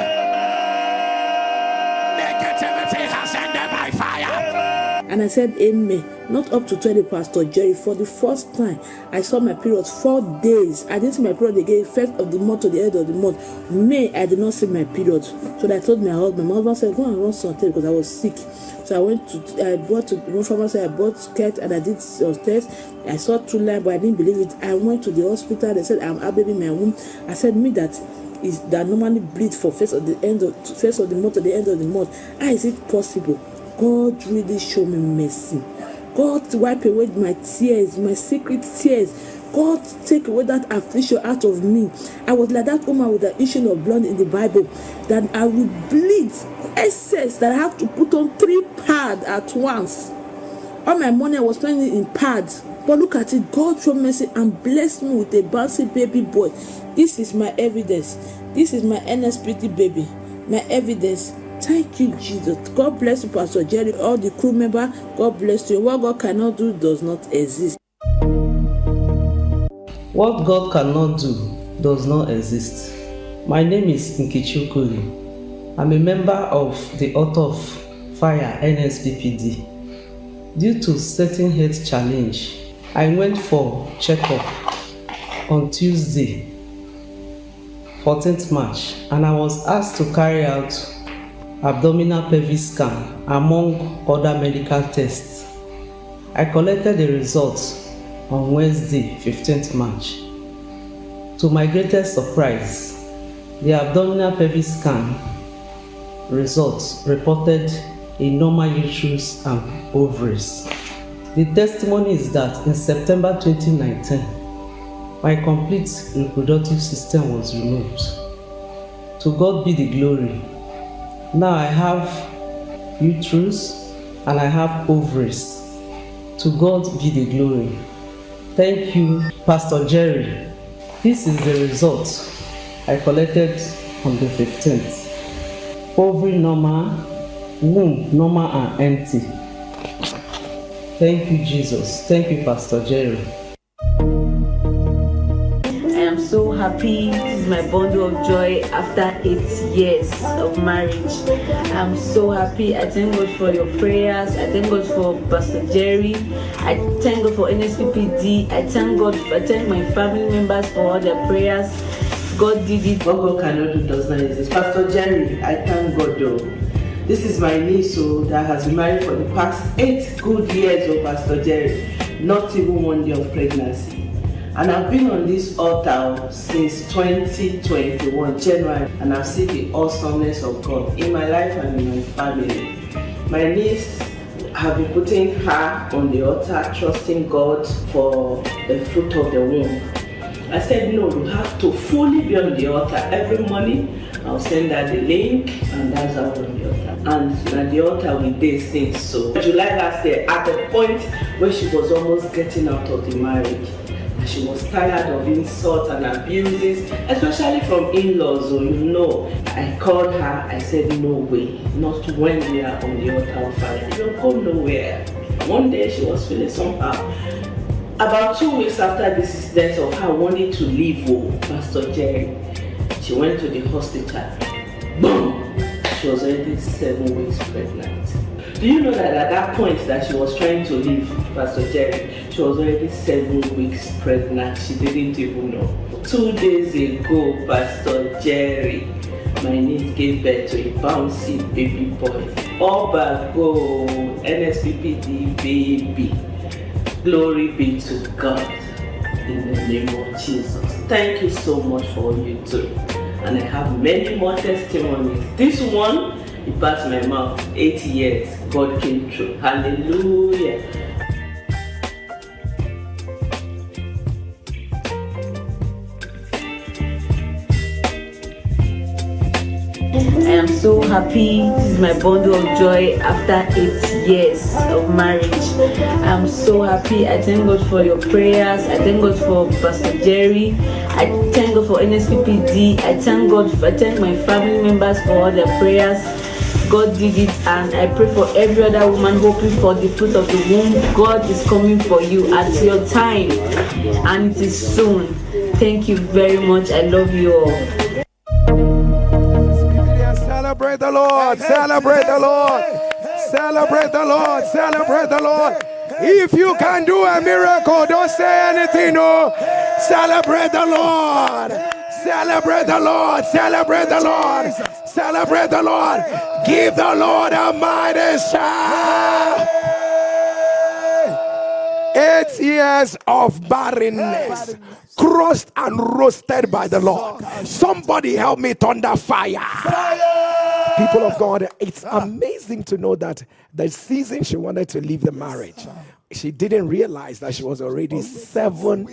And I said, Amen. Not up to 20, Pastor Jerry. For the first time, I saw my period four days. I didn't see my period again, first of the month to the end of the month. May, I did not see my period. So I told my husband, my husband said, Go and run some tests because I was sick. So I went to, I bought to one pharmacy, I bought skirt and I did some tests. I saw two line, but I didn't believe it. I went to the hospital. They said, I'm in my womb. I said, Me that is that normally bleed for first of the end of first of the month to the end of the month. How is it possible? God really show me mercy. God wipe away my tears, my secret tears. God take away that affliction out of me. I was like that woman with the issue of blood in the Bible that I would bleed excess that I have to put on three pads at once. All my money I was spending in pads. But look at it, God show mercy and bless me with a bouncy baby boy. This is my evidence. This is my NSPT baby. My evidence. Thank you, Jesus. God bless you, Pastor Jerry, all the crew member. God bless you. What God cannot do does not exist. What God cannot do does not exist. My name is Nkichi Okoli. I'm a member of the Author of Fire NSPPD. Due to certain health challenge, I went for checkup on Tuesday, 14th March, and I was asked to carry out abdominal pelvic scan among other medical tests. I collected the results on Wednesday, 15th March. To my greatest surprise, the abdominal pelvic scan results reported a normal uterus and ovaries. The testimony is that in September 2019, my complete reproductive system was removed. To God be the glory. Now I have uterus and I have ovaries. To God be the glory. Thank you, Pastor Jerry. This is the result I collected on the 15th. Ovary normal, womb normal and empty. Thank you, Jesus. Thank you, Pastor Jerry. Happy. This is my bundle of joy after eight years of marriage. I'm so happy. I thank God for your prayers. I thank God for Pastor Jerry. I thank God for NSPPD. I thank God. I thank my family members for all their prayers. God did it. What God cannot do does not exist. Pastor Jerry, I thank God though. This is my niece so that has been married for the past eight good years of Pastor Jerry. Not even one day of pregnancy. And I've been on this altar since 2021, January, and I've seen the awesomeness of God in my life and in my family. My niece have been putting her on the altar, trusting God for the fruit of the womb. I said, no, you have to fully be on the altar every morning. I'll send her the link, and that's how on the altar. And at the altar we did since so. July last year, at the point where she was almost getting out of the marriage, she was tired of insults and abuses, especially from in-laws, so you know. I called her, I said, no way, not when we are on the altar fire. You don't go nowhere. One day she was feeling somehow. About two weeks after this incident of her wanting to leave oh, Pastor Jerry, she went to the hospital. Boom! She was already seven weeks pregnant. Do you know that at that point that she was trying to leave Pastor Jerry, she was already seven weeks pregnant. She didn't even know. Two days ago, Pastor Jerry, my niece gave birth to a bouncy baby boy. Oba go, NSPPD baby. Glory be to God in the name of Jesus. Thank you so much for all you do. And I have many more testimonies. This one, it passed my mouth. Eight years, God came through. Hallelujah. I am so happy. This is my bundle of joy after eight years of marriage. I'm so happy. I thank God for your prayers. I thank God for Pastor Jerry. I thank God for NSPPD. I thank God. For, I thank my family members for all their prayers. God did it, and I pray for every other woman hoping for the fruit of the womb. God is coming for you at your time, and it is soon. Thank you very much. I love you all. Celebrate the Lord. Celebrate the Lord. Celebrate the Lord. Celebrate the Lord. If you can do a miracle, don't say anything. No. Celebrate the Lord. Celebrate the Lord. Celebrate the Lord. Celebrate the Lord. Give the Lord a mighty shout. Eight years of barrenness, crushed and roasted by the Lord. Somebody help me thunder fire. People of God, it's amazing to know that the season she wanted to leave the marriage, she didn't realize that she was already seven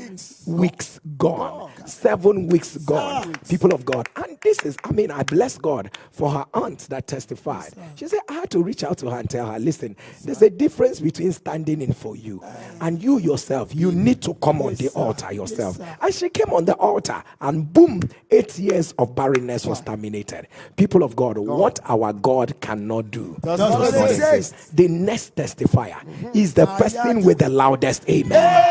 weeks gone. Seven weeks gone. People of God. And this is, I mean, I bless God for her aunt that testified. She said, I had to reach out to her and tell her, listen, there's a difference between standing in for you and you yourself. You need to come on the altar yourself. And she came on the altar and boom, eight years of barrenness was terminated. People of God, what our God cannot do Does does not not exist. exist. The next testifier is the person with the loudest amen.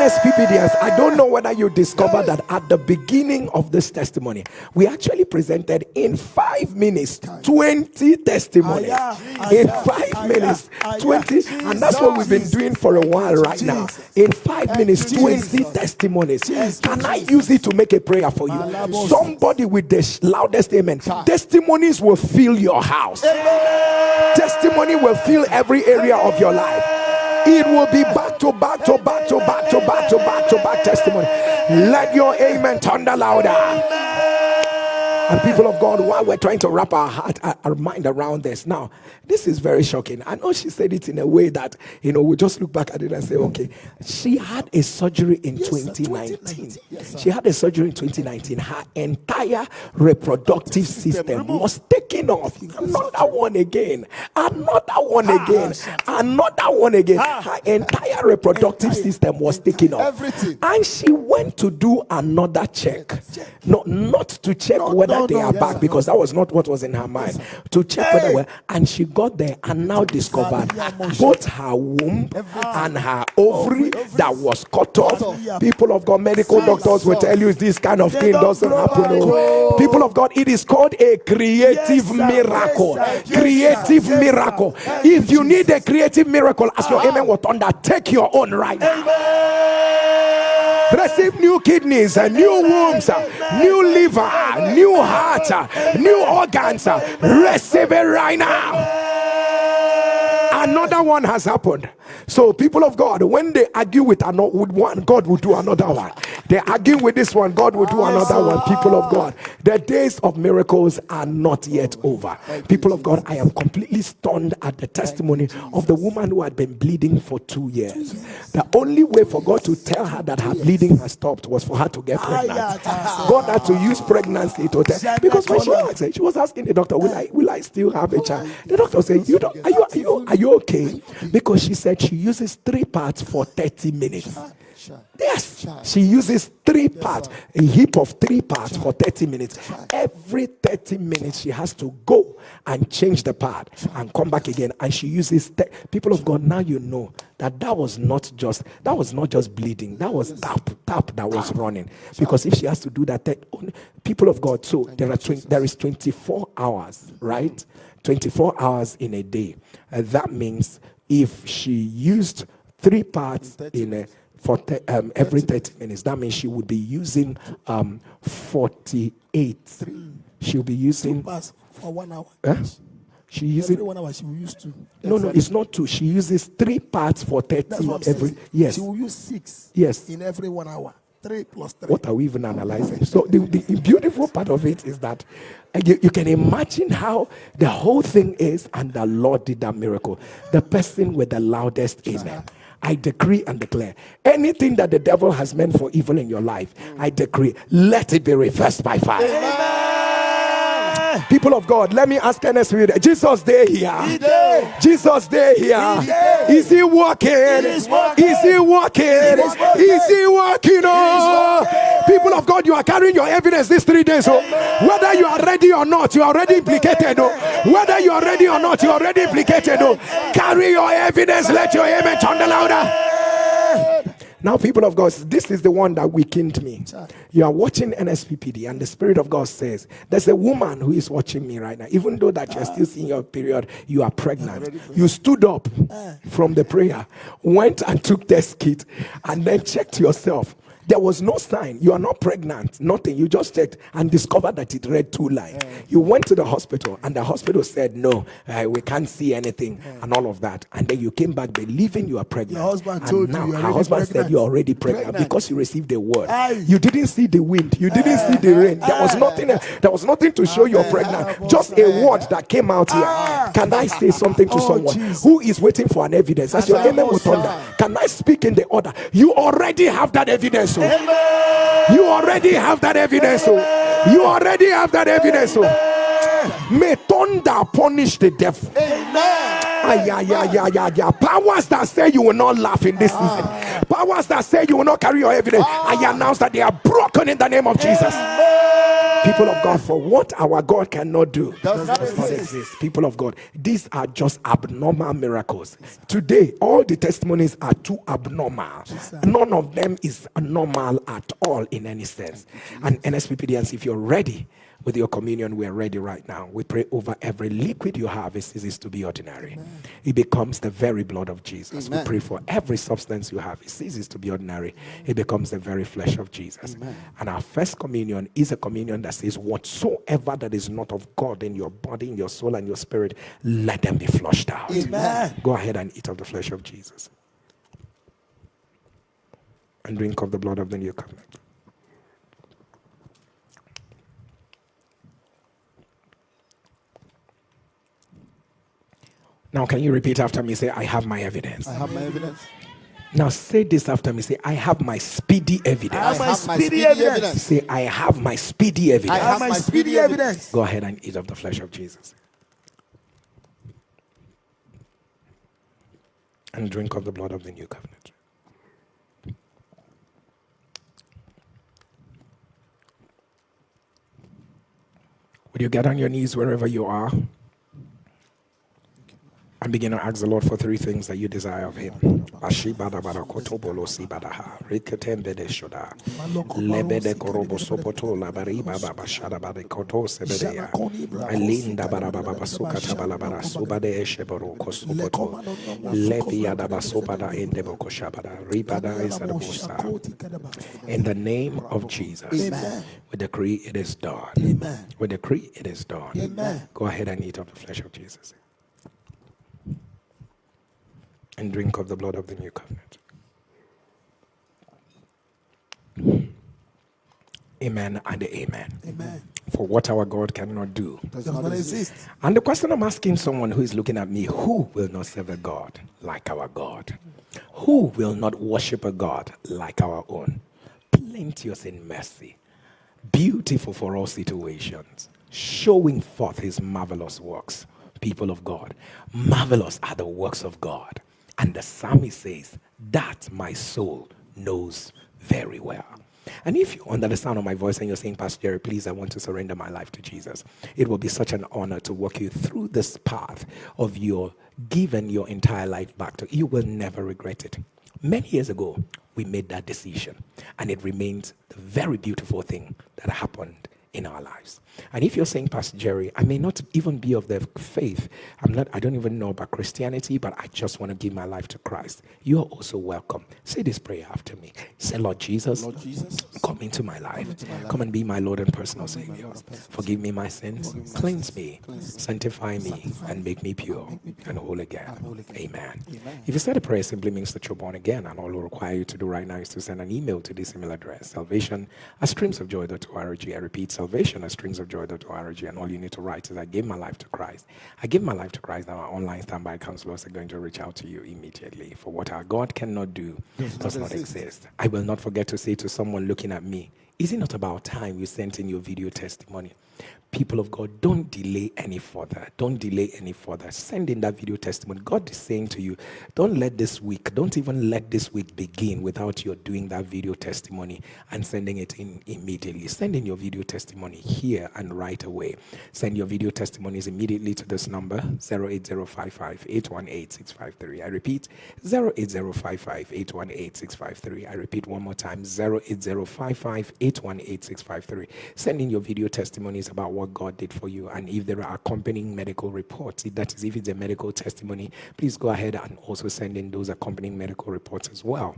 NSPPDs, I don't know whether you discovered that at the beginning of this testimony, we actually presented in five minutes 20 testimonies. In five minutes, 20, and that's what we've been doing for a while right now. In five minutes, 20 testimonies. Can I use it to make a prayer for you? Somebody with the loudest amen. Testimonies will fill your house, testimony will fill every area of your life. It will be back to back to back to back to back to back to back testimony. Let your amen thunder louder. And people of God, while we're trying to wrap our heart, our mind around this, now, this is very shocking. I know she said it in a way that, you know, we just look back at it and say, okay, she had a surgery in yes, 2019. 2019. Yes, she had a surgery in 2019. Her entire reproductive system was taken off. Another one again. Another one again. Another one again. Her entire reproductive system was taken off. Everything. And she went to do another check. No, not to check whether no, they are yes, back because that was not what was in her mind. Yes, to check hey. whether were, and she got there and now discovered both her womb and her ovary that was cut off. People of God, medical doctors will tell you this kind of thing doesn't happen. Oh. People of God, it is called a creative miracle. creative miracle. If you need a creative miracle, as your amen will thunder, take your own right now receive new kidneys, uh, new wombs, uh, new liver, uh, new heart, new organs. Receive it right now. Another one has happened. So, people of God, when they argue with, another, with one, God will do another one. They argue with this one, God will do another one. People of God, the days of miracles are not yet over. People of God, I am completely stunned at the testimony of the woman who had been bleeding for two years. The only way for God to tell her that her bleeding has stopped was for her to get pregnant. God had to use pregnancy to tell because when she asked, she was asking the doctor, "Will I, will I still have a child?" The doctor said, "You don't. Are you, are you, are you okay?" Because she said she uses three parts for 30 minutes. Yes, she uses three parts, a heap of three parts for 30 minutes. Every 30 minutes, she has to go and change the part and come back again. And she uses people of God. Now you know that that was not just that was not just bleeding. That was tap tap that was running. Because if she has to do that, people of God. So there are there is 24 hours, right? 24 hours in a day. Uh, that means if she used three parts in a for um, every 30 minutes, that means she would be using um, 48. She'll be using. Two parts for one hour. Eh? She uses every one hour she will use two. No, no, it's not two. She uses three parts for 30 every. Yes. She will use six. Yes. In every one hour. Three plus three. What are we even analyzing? So the, the beautiful part of it is that uh, you, you can imagine how the whole thing is, and the Lord did that miracle. The person with the loudest amen. I decree and declare anything that the devil has meant for evil in your life, I decree, let it be reversed by fire. Amen. People of God, let me ask Ernest Jesus, they here. Jesus, they here. Is he working? Is he working? Is he working? Oh, people of God, you are carrying your evidence these three days. Oh, oh. whether you are ready or not, you are already implicated. Oh, whether you are ready or not, you are already implicated. Oh, carry your evidence. Let your amen turn the louder. Now, people of God, this is the one that weakened me. You are watching NSPPD, and the Spirit of God says, There's a woman who is watching me right now. Even though that you're still seeing your period, you are pregnant. You stood up from the prayer, went and took test kit, and then checked yourself. There was no sign. You are not pregnant. Nothing. You just checked and discovered that it read two lines. Yeah. You went to the hospital and the hospital said, no, uh, we can't see anything yeah. and all of that. And then you came back believing you are pregnant. Your husband and told now you. Her husband pregnant. said you're already pregnant, pregnant, because you received the word. Aye. You didn't see the wind. You didn't see the rain. There was nothing. There was nothing to show you're pregnant. Just a word that came out here. Ah. Can I say something to oh, someone geez. who is waiting for an evidence? As your amen will thunder. Can I speak in the order? You already have that evidence. Oh. You already have that evidence. Oh. You already have that evidence. Oh. May thunder punish the devil. Ay, yeah, yeah, yeah, yeah. Powers that say you will not laugh in this season. Powers that say you will not carry your evidence. I announce that they are broken in the name of Jesus. People of God, for what our God cannot do Does not exist. exist. People of God, these are just abnormal miracles. Today, all the testimonies are too abnormal. None of them is normal at all in any sense. And NSPPDNs, if you're ready with your communion, we're ready right now. We pray over every liquid you have, it ceases to be ordinary. It becomes the very blood of Jesus. Amen. We pray for every substance you have, it ceases to be ordinary. It becomes the very flesh of Jesus. And our first communion is a communion that says, Whatsoever that is not of God in your body, in your soul, and your spirit, let them be flushed out. Amen. Go ahead and eat of the flesh of Jesus. And drink of the blood of the new covenant. Now, can you repeat after me? Say, I have my evidence. I have my evidence. Now, say this after me. Say, I have my speedy evidence. I have my speedy evidence. Say, I have my speedy evidence. I have my speedy evidence. Go ahead and eat of the flesh of Jesus. And drink of the blood of the new covenant. Would you get on your knees wherever you are? And begin to ask the Lord for three things that you desire of Him. Ashibadabada kotobolo sibadaha, riketembede shoda, lebede korobo sopoto labariba baba shadabade koto sebedeya, alinda barababa sukata balabara subade esheboro kosopoto, lepi adaba sobada indebo koshabada, ribada isadabosa. In the name of Jesus, Amen. we decree it is done. Amen. We decree it is done. Amen. Go ahead and eat of the flesh of Jesus and drink of the blood of the new covenant. Amen and amen. Amen. For what our God cannot do. Does not exist. And the question I'm asking someone who is looking at me who will not serve a God like our God? Who will not worship a God like our own? Plenteous in mercy, beautiful for all situations, showing forth his marvelous works. People of God, marvelous are the works of God. And the psalmist says, That my soul knows very well. And if you're under the sound of my voice and you're saying, Pastor Jerry, please, I want to surrender my life to Jesus, it will be such an honor to walk you through this path of your giving your entire life back to. You will never regret it. Many years ago, we made that decision, and it remains the very beautiful thing that happened in our lives. And if you're saying, Pastor Jerry, I may not even be of the faith, I'm not, I don't even know about Christianity, but I just want to give my life to Christ. You are also welcome. Say this prayer after me. Say, Lord Jesus, Lord Jesus, come into my life. Come and be my Lord and personal Savior. Forgive me my sins, cleanse me, sanctify me, and make me pure and whole again. Amen. If you said a prayer, it simply means that you're born again, and all we require you to do right now is to send an email to this email address, salvation at streamsofjoy.org. I repeat, salvation at streamsofjoy.org, and all you need to write is, I gave my life to Christ. I give my life to Christ, and our online standby counselors are going to reach out to you immediately. For what our God cannot do Does not exist. exist. I will not forget to say to someone looking at me, is it not about time you sent in your video testimony? People of God, don't delay any further. Don't delay any further. Send in that video testimony. God is saying to you, don't let this week, don't even let this week begin without you doing that video testimony and sending it in immediately. Send in your video testimony here and right away. Send your video testimonies immediately to this number 08055 818 653. I repeat 08055 818 653. I repeat one more time 08055 818 653. Send in your video testimonies about what God did for you. And if there are accompanying medical reports, that is if it's a medical testimony, please go ahead and also send in those accompanying medical reports as well.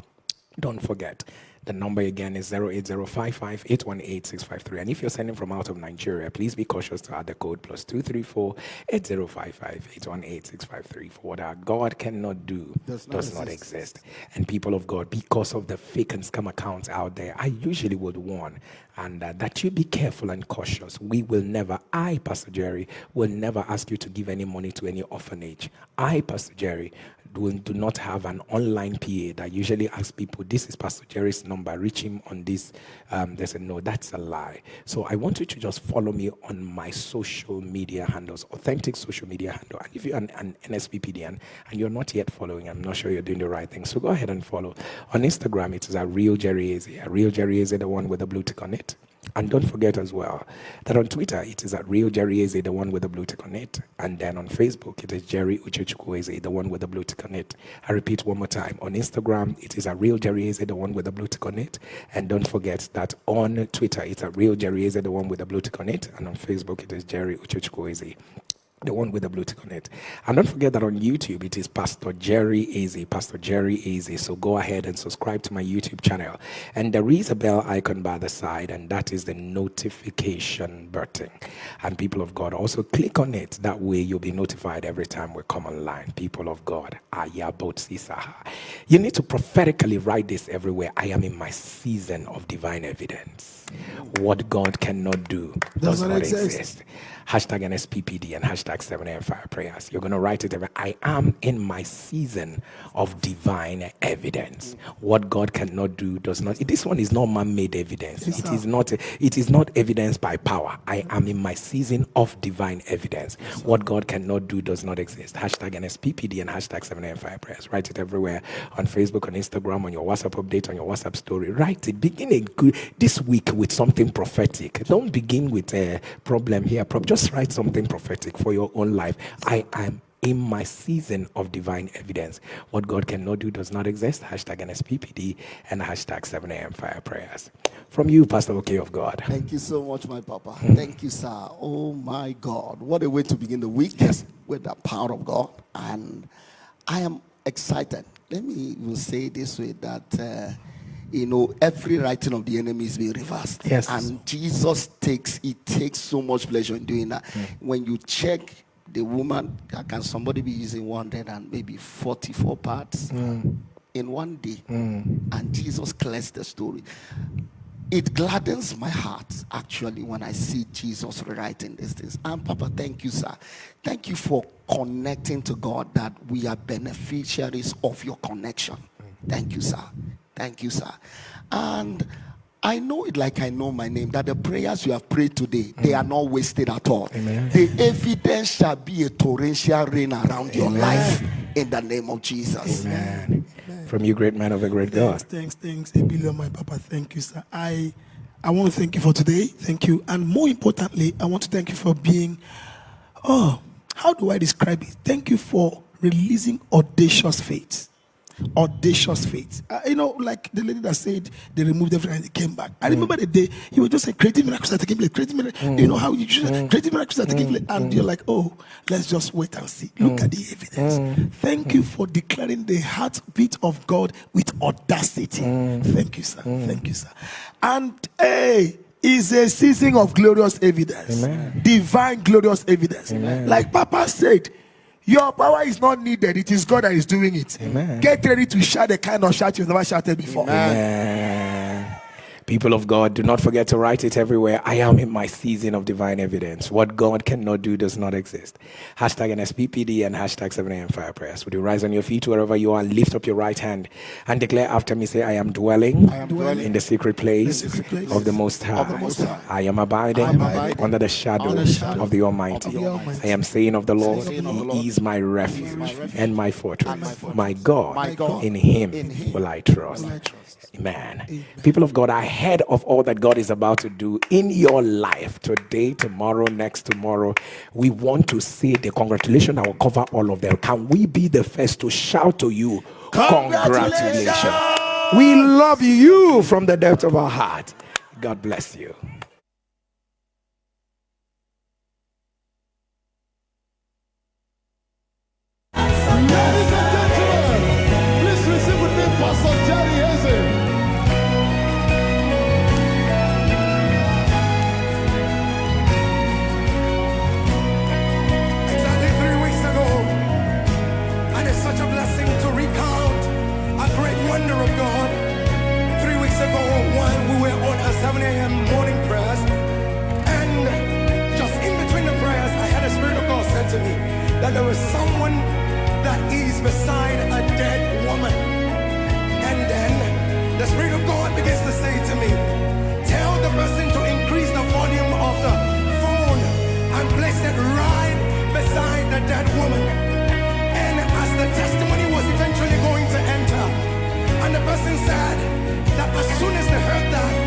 Don't forget, the number again is 08055 818 653. And if you're sending from out of Nigeria, please be cautious to add the code plus 234 8055 818 653. For what our God cannot do Does does, not not, exist. exist. And people of God, because of the fake and scam accounts out there, I usually would warn and uh, that you be careful and cautious. We will never, I, Pastor Jerry, will never ask you to give any money to any orphanage. I, Pastor Jerry, do, do not have an online PA that usually asks people, this is Pastor Jerry's number, reach him on this. Um, they said, no, that's a lie. So I want you to just follow me on my social media handles, authentic social media handle. And if you're an, an NSPPDN and you're not yet following, I'm not sure you're doing the right thing. So go ahead and follow. On Instagram, it is a real Jerry Eze. A real Jerry Eze, the one with the blue tick on it. And don't forget as well that on Twitter it is at Real Jerry Eze, the one with the blue tick on it. And then on Facebook it is Jerry Uchechukwu Eze, the one with the blue tick on it. I repeat one more time. On Instagram it is at Real Jerry Eze, the one with the blue tick on it. And don't forget that on Twitter it's at Real Jerry Eze, the one with the blue tick on it. And on Facebook it is Jerry Uchechukwu Eze the one with the blue tick on it. And don't forget that on YouTube it is Pastor Jerry Eze, Pastor Jerry Eze. So go ahead and subscribe to my YouTube channel. And there is a bell icon by the side, and that is the notification button. And people of God, also click on it. That way you'll be notified every time we come online. People of God, you need to prophetically write this everywhere. I am in my season of divine evidence. What God cannot do does, does not exist. exist hashtag NSPPD and hashtag 7 a.m. fire prayers. You're going to write it. Every, I am in my season of divine evidence. What God cannot do does not. This one is not man-made evidence. Yes, it is not. It is not evidence by power. I am in my season of divine evidence. Yes, what God cannot do does not exist. Hashtag NSPPD and hashtag 7 a.m. fire prayers. Write it everywhere on Facebook, on Instagram, on your WhatsApp update, on your WhatsApp story. Write it. Begin a good this week with something prophetic. Don't begin with a problem here. Problem just write something prophetic for your own life. I am in my season of divine evidence. What God cannot do does not exist. Hashtag NSPPD and hashtag 7 a.m. fire prayers. From you, Pastor Okay of God. Thank you so much, my Papa. Mm. Thank you, sir. Oh my God. What a way to begin the week yes. with the power of God. And I am excited. Let me even say this way that. Uh, you know, every writing of the enemy is being reversed. Yes. And Jesus takes, he takes so much pleasure in doing that. Mm. When you check the woman, can somebody be using 100 and maybe 44 parts mm. in one day? Mm. And Jesus clears the story. It gladdens my heart actually when I see Jesus rewriting these things. And Papa, thank you, sir. Thank you for connecting to God that we are beneficiaries of your connection. Mm. Thank you, sir. Thank you, sir. And I know it like I know my name that the prayers you have prayed today, mm. they are not wasted at all. Amen. The evidence shall be a torrential rain around Amen. your life in the name of Jesus. Amen. Amen. From you, great man of a great thanks, God. Thanks, thanks, Ebilio, my papa. Thank you, sir. I I want to thank you for today. Thank you. And more importantly, I want to thank you for being, oh, how do I describe it? Thank you for releasing audacious faith audacious faith. Uh, you know, like the lady that said they removed everything and they came back. I mm. remember the day you were just saying creative miracles are taking place, creative miracles. Mm. You know how you just mm. creative miracles are taking place, and you're like, oh, let's just wait and see. Look at the evidence. Thank you for declaring the heartbeat of God with audacity. Thank you, sir. Thank you, sir. And hey is a season of glorious evidence, Amen. divine glorious evidence. Amen. Like Papa said, your power is not needed. It is God that is doing it. Amen. Get ready to shout the kind of shout you've never shouted before. Amen. People of God, do not forget to write it everywhere. I am in my season of divine evidence. What God cannot do does not exist. Hashtag NSPPD and hashtag 7am fire prayers. Would you rise on your feet wherever you are lift up your right hand and declare after me, say, I am dwelling, I am dwelling in the secret place, the secret place of, the Most High. The Most High. I am abiding, I am abiding under the shadow, the shadow of, the Almighty. of the Almighty. I am saying of the Lord, He is my refuge, my refuge and my fortress. And my, fortress. my, God, my God, in Him, in him will I. Will I trust. Amen. Amen. People of God, ahead of all that God is about to do in your life today, tomorrow, next tomorrow, we want to say the congratulations. I will cover all of them. Can we be the first to shout to you, Congratulations! congratulations. We love you from the depth of our heart. God bless you. that there is someone that is beside a dead woman. And then the Spirit of God begins to say to me, tell the person to increase the volume of the phone and place it right beside the dead woman. And as the testimony was eventually going to enter, and the person said that as soon as they heard that,